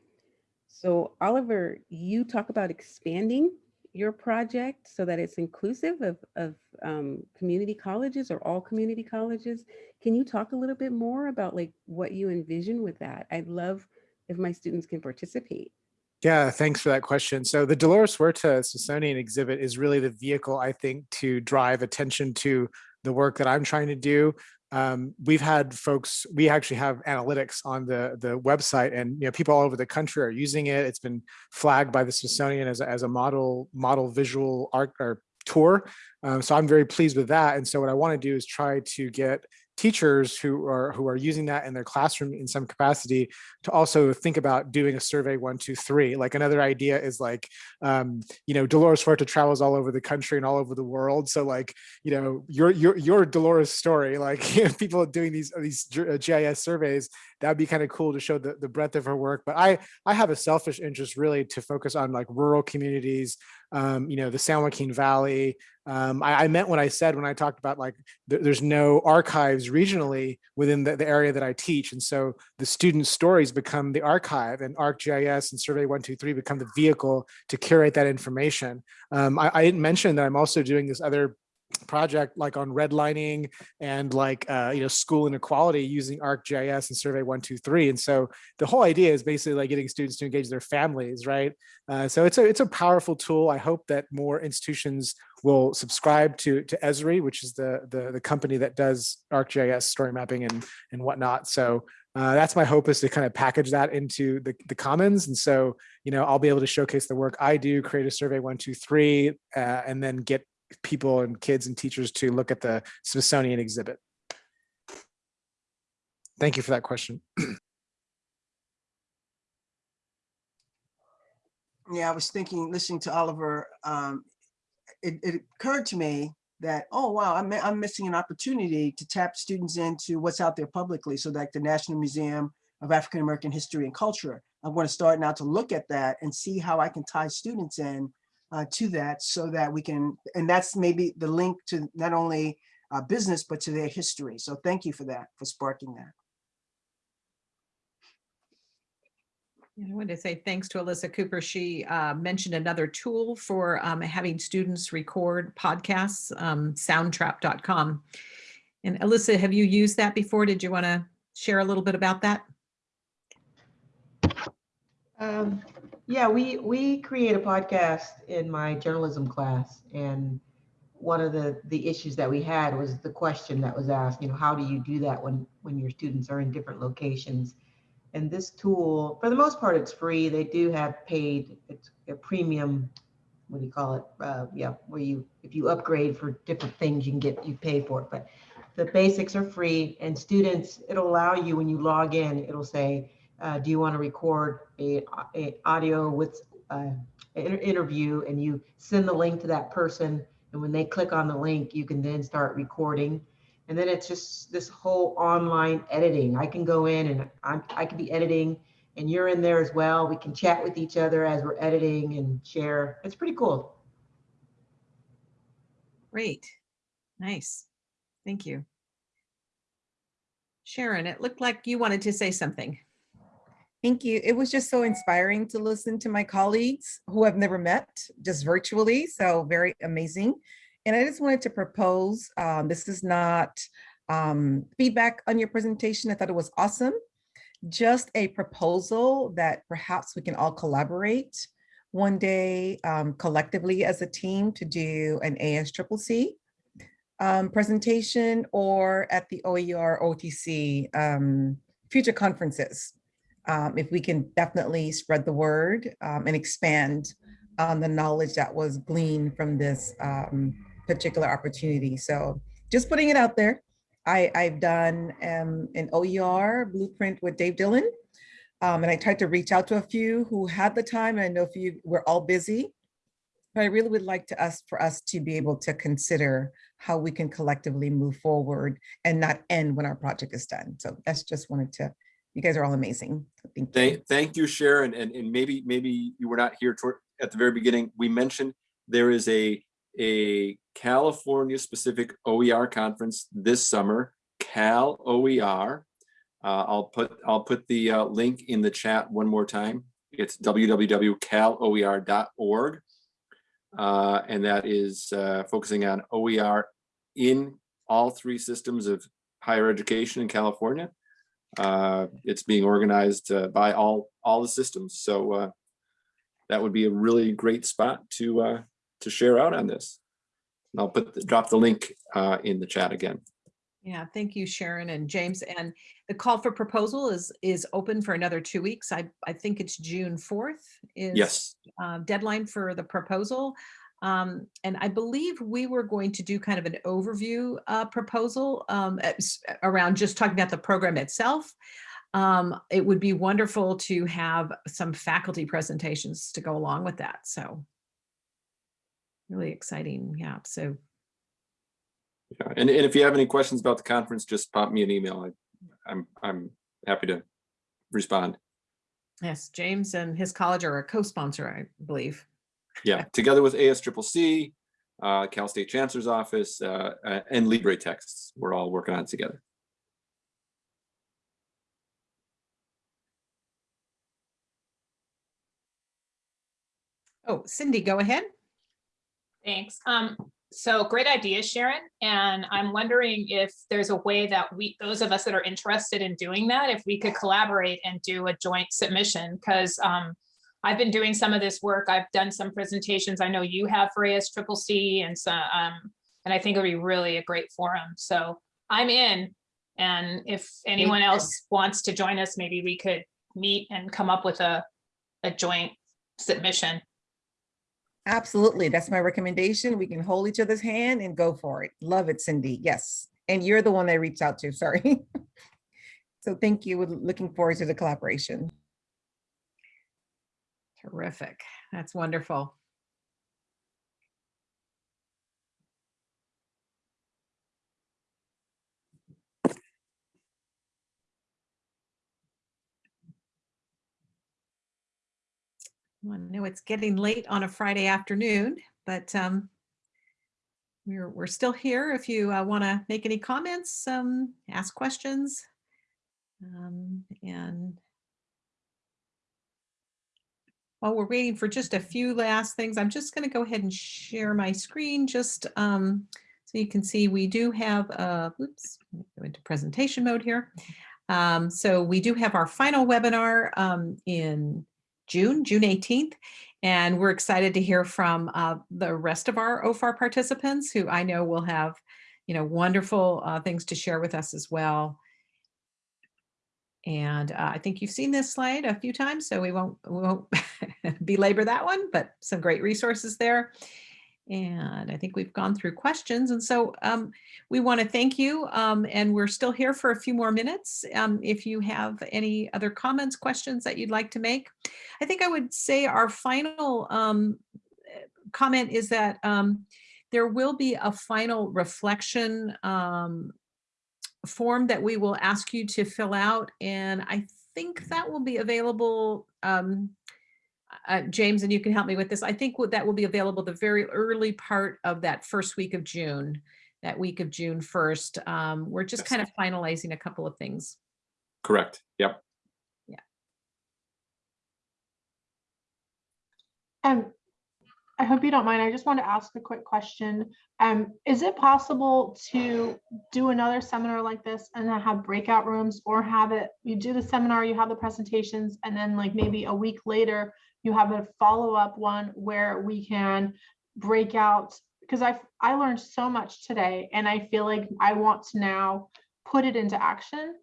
so Oliver, you talk about expanding your project so that it's inclusive of, of um, community colleges or all community colleges. Can you talk a little bit more about like what you envision with that? I'd love if my students can participate. Yeah, thanks for that question. So the Dolores Huerta Smithsonian exhibit is really the vehicle, I think, to drive attention to the work that I'm trying to do. Um, we've had folks, we actually have analytics on the, the website and you know people all over the country are using it. It's been flagged by the Smithsonian as a, as a model, model visual art or tour. Um, so I'm very pleased with that. And so what I want to do is try to get teachers who are who are using that in their classroom in some capacity to also think about doing a survey one two three. Like another idea is like um you know dolores huerta travels all over the country and all over the world. So like you know your your your dolores story like you know, people doing these these gis surveys that'd be kind of cool to show the, the breadth of her work. But i i have a selfish interest really to focus on like rural communities um, you know, the San Joaquin Valley. Um, I, I, meant what I said when I talked about like th there's no archives regionally within the, the, area that I teach. And so the student stories become the archive and ArcGIS and Survey 123 become the vehicle to curate that information. Um, I, I, didn't mention that I'm also doing this other project like on redlining and like uh, you know school inequality using ArcGIS and Survey One Two Three. And so the whole idea is basically like getting students to engage their families, right? Uh, so it's a it's a powerful tool. I hope that more institutions will subscribe to to Esri, which is the the, the company that does ArcGIS story mapping and and whatnot. So uh, that's my hope is to kind of package that into the, the commons. And so, you know, I'll be able to showcase the work I do, create a survey one, two, three, uh, and then get people and kids and teachers to look at the Smithsonian exhibit. Thank you for that question. Yeah, I was thinking, listening to Oliver, um, it, it occurred to me that, oh, wow, I'm, I'm missing an opportunity to tap students into what's out there publicly. So like the National Museum of African American History and Culture, I'm going to start now to look at that and see how I can tie students in uh, to that so that we can, and that's maybe the link to not only uh, business, but to their history. So thank you for that, for sparking that. I wanted to say thanks to Alyssa Cooper. She uh, mentioned another tool for um, having students record podcasts, um, soundtrap.com. And Alyssa, have you used that before? Did you want to share a little bit about that? Um, yeah, we we create a podcast in my journalism class, and one of the the issues that we had was the question that was asked. You know, how do you do that when when your students are in different locations? And this tool, for the most part, it's free. They do have paid, it's a premium. What do you call it? Uh, yeah, where you if you upgrade for different things, you can get you pay for it. But the basics are free, and students, it'll allow you when you log in, it'll say uh, do you want to record a, a audio with uh, an interview and you send the link to that person and when they click on the link you can then start recording and then it's just this whole online editing i can go in and I'm, i can be editing and you're in there as well we can chat with each other as we're editing and share it's pretty cool Great. Nice. Thank you. Sharon, it looked like you wanted to say something. Thank you. It was just so inspiring to listen to my colleagues who I've never met, just virtually. So very amazing. And I just wanted to propose, um, this is not um, feedback on your presentation. I thought it was awesome. Just a proposal that perhaps we can all collaborate one day um, collectively as a team to do an ASCCC um, presentation or at the OER OTC um, future conferences um, if we can definitely spread the word um, and expand on the knowledge that was gleaned from this um, particular opportunity. So just putting it out there. I, I've done um, an OER blueprint with Dave Dillon, um, and I tried to reach out to a few who had the time. And I know a few were all busy, but I really would like to us for us to be able to consider how we can collectively move forward and not end when our project is done. So that's just wanted to you guys are all amazing. Thank you. Thank, thank you, Sharon. And, and maybe, maybe you were not here toward, at the very beginning. We mentioned there is a, a California specific OER conference this summer, Cal OER. Uh, I'll put, I'll put the uh, link in the chat one more time. It's www.caloer.org. Uh, and that is uh, focusing on OER in all three systems of higher education in California. Uh, it's being organized uh, by all all the systems, so uh, that would be a really great spot to uh, to share out on this. And I'll put the, drop the link uh, in the chat again. Yeah, thank you, Sharon and James. And the call for proposal is is open for another two weeks. I I think it's June fourth is Yes. uh, deadline for the proposal. Um, and I believe we were going to do kind of an overview uh, proposal um, around just talking about the program itself. Um, it would be wonderful to have some faculty presentations to go along with that. So really exciting. Yeah. So Yeah. And, and if you have any questions about the conference, just pop me an email. I, I'm I'm happy to respond. yes, James and his college are a co-sponsor, I believe. Yeah, together with ASCCC, uh, Cal State Chancellor's Office, uh, uh, and LibreTexts, we're all working on it together. Oh, Cindy, go ahead. Thanks. Um, so great idea, Sharon. And I'm wondering if there's a way that we, those of us that are interested in doing that, if we could collaborate and do a joint submission, because um, I've been doing some of this work. I've done some presentations. I know you have for ASCCC and so, um, and I think it'd be really a great forum. So I'm in. And if anyone else wants to join us, maybe we could meet and come up with a, a joint submission. Absolutely. That's my recommendation. We can hold each other's hand and go for it. Love it, Cindy. Yes. And you're the one I reached out to, sorry. So thank you. We're looking forward to the collaboration. Terrific. That's wonderful. I know it's getting late on a Friday afternoon, but um, we're, we're still here if you want to make any comments, um, ask questions. Um, and while we're waiting for just a few last things, I'm just going to go ahead and share my screen just um, so you can see we do have, uh, oops, go into presentation mode here. Um, so we do have our final webinar um, in June, June 18th, and we're excited to hear from uh, the rest of our OFAR participants who I know will have, you know, wonderful uh, things to share with us as well. And uh, I think you've seen this slide a few times, so we won't, we won't belabor that one, but some great resources there. And I think we've gone through questions. And so um, we want to thank you. Um, and we're still here for a few more minutes. Um, if you have any other comments, questions that you'd like to make. I think I would say our final um, comment is that um, there will be a final reflection um, form that we will ask you to fill out. And I think that will be available um, uh, James, and you can help me with this. I think that will be available the very early part of that first week of June, that week of June 1st. Um, we're just Yes. kind of finalizing a couple of things. Correct. Yep. Um, I hope you don't mind. I just want to ask a quick question. Um, is it possible to do another seminar like this and have breakout rooms or have it, you do the seminar, you have the presentations, and then like maybe a week later, you have a follow-up one where we can break out, because I I learned so much today and I feel like I want to now put it into action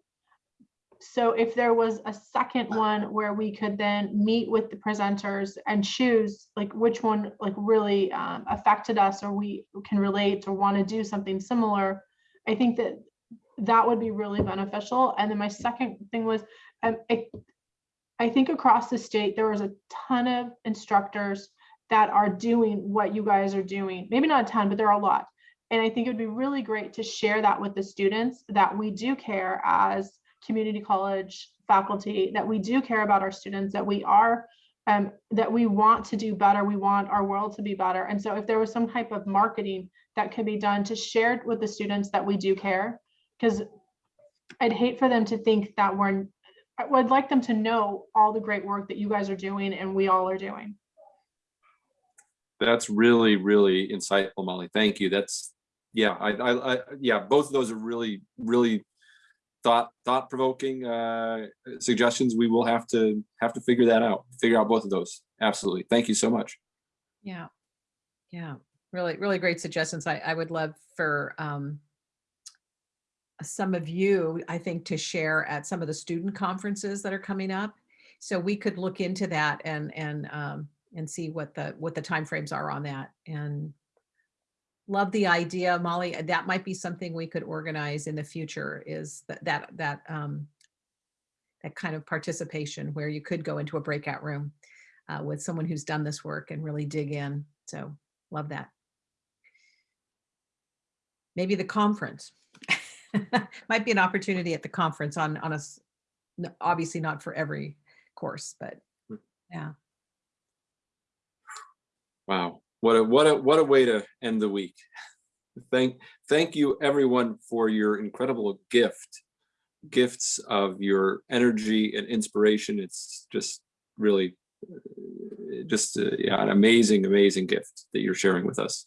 so if there was a second one where we could then meet with the presenters and choose like which one like really um, affected us or we can relate or want to do something similar, I think that that would be really beneficial. And then my second thing was, um, it, I think across the state, there was a ton of instructors that are doing what you guys are doing. Maybe not a ton, but there are a lot. And I think it would be really great to share that with the students that we do care as community college faculty, that we do care about our students, that we are, um, that we want to do better. We want our world to be better. And so if there was some type of marketing that could be done to share with the students that we do care, because I'd hate for them to think that we're, I would like them to know all the great work that you guys are doing and we all are doing. That's really, really insightful, Molly. Thank you. That's, yeah, I, I, I yeah, both of those are really, really thought, thought provoking uh, suggestions. We will have to, have to figure that out, figure out both of those. Absolutely. Thank you so much. Yeah. Yeah. Really, really great suggestions. I, I would love for um, some of you, I think, to share at some of the student conferences that are coming up. So we could look into that and and um, and see what the what the timeframes are on that. And love the idea, Molly. That might be something we could organize in the future. Is that that that um, that kind of participation where you could go into a breakout room uh, with someone who's done this work and really dig in. So love that. Maybe the conference. Might be an opportunity at the conference on, on a, obviously not for every course, but yeah. Wow. What a, what a, what a way to end the week. Thank, thank you everyone for your incredible gift, gifts of your energy and inspiration. It's just really uh, just uh, yeah, an amazing, amazing gift that you're sharing with us.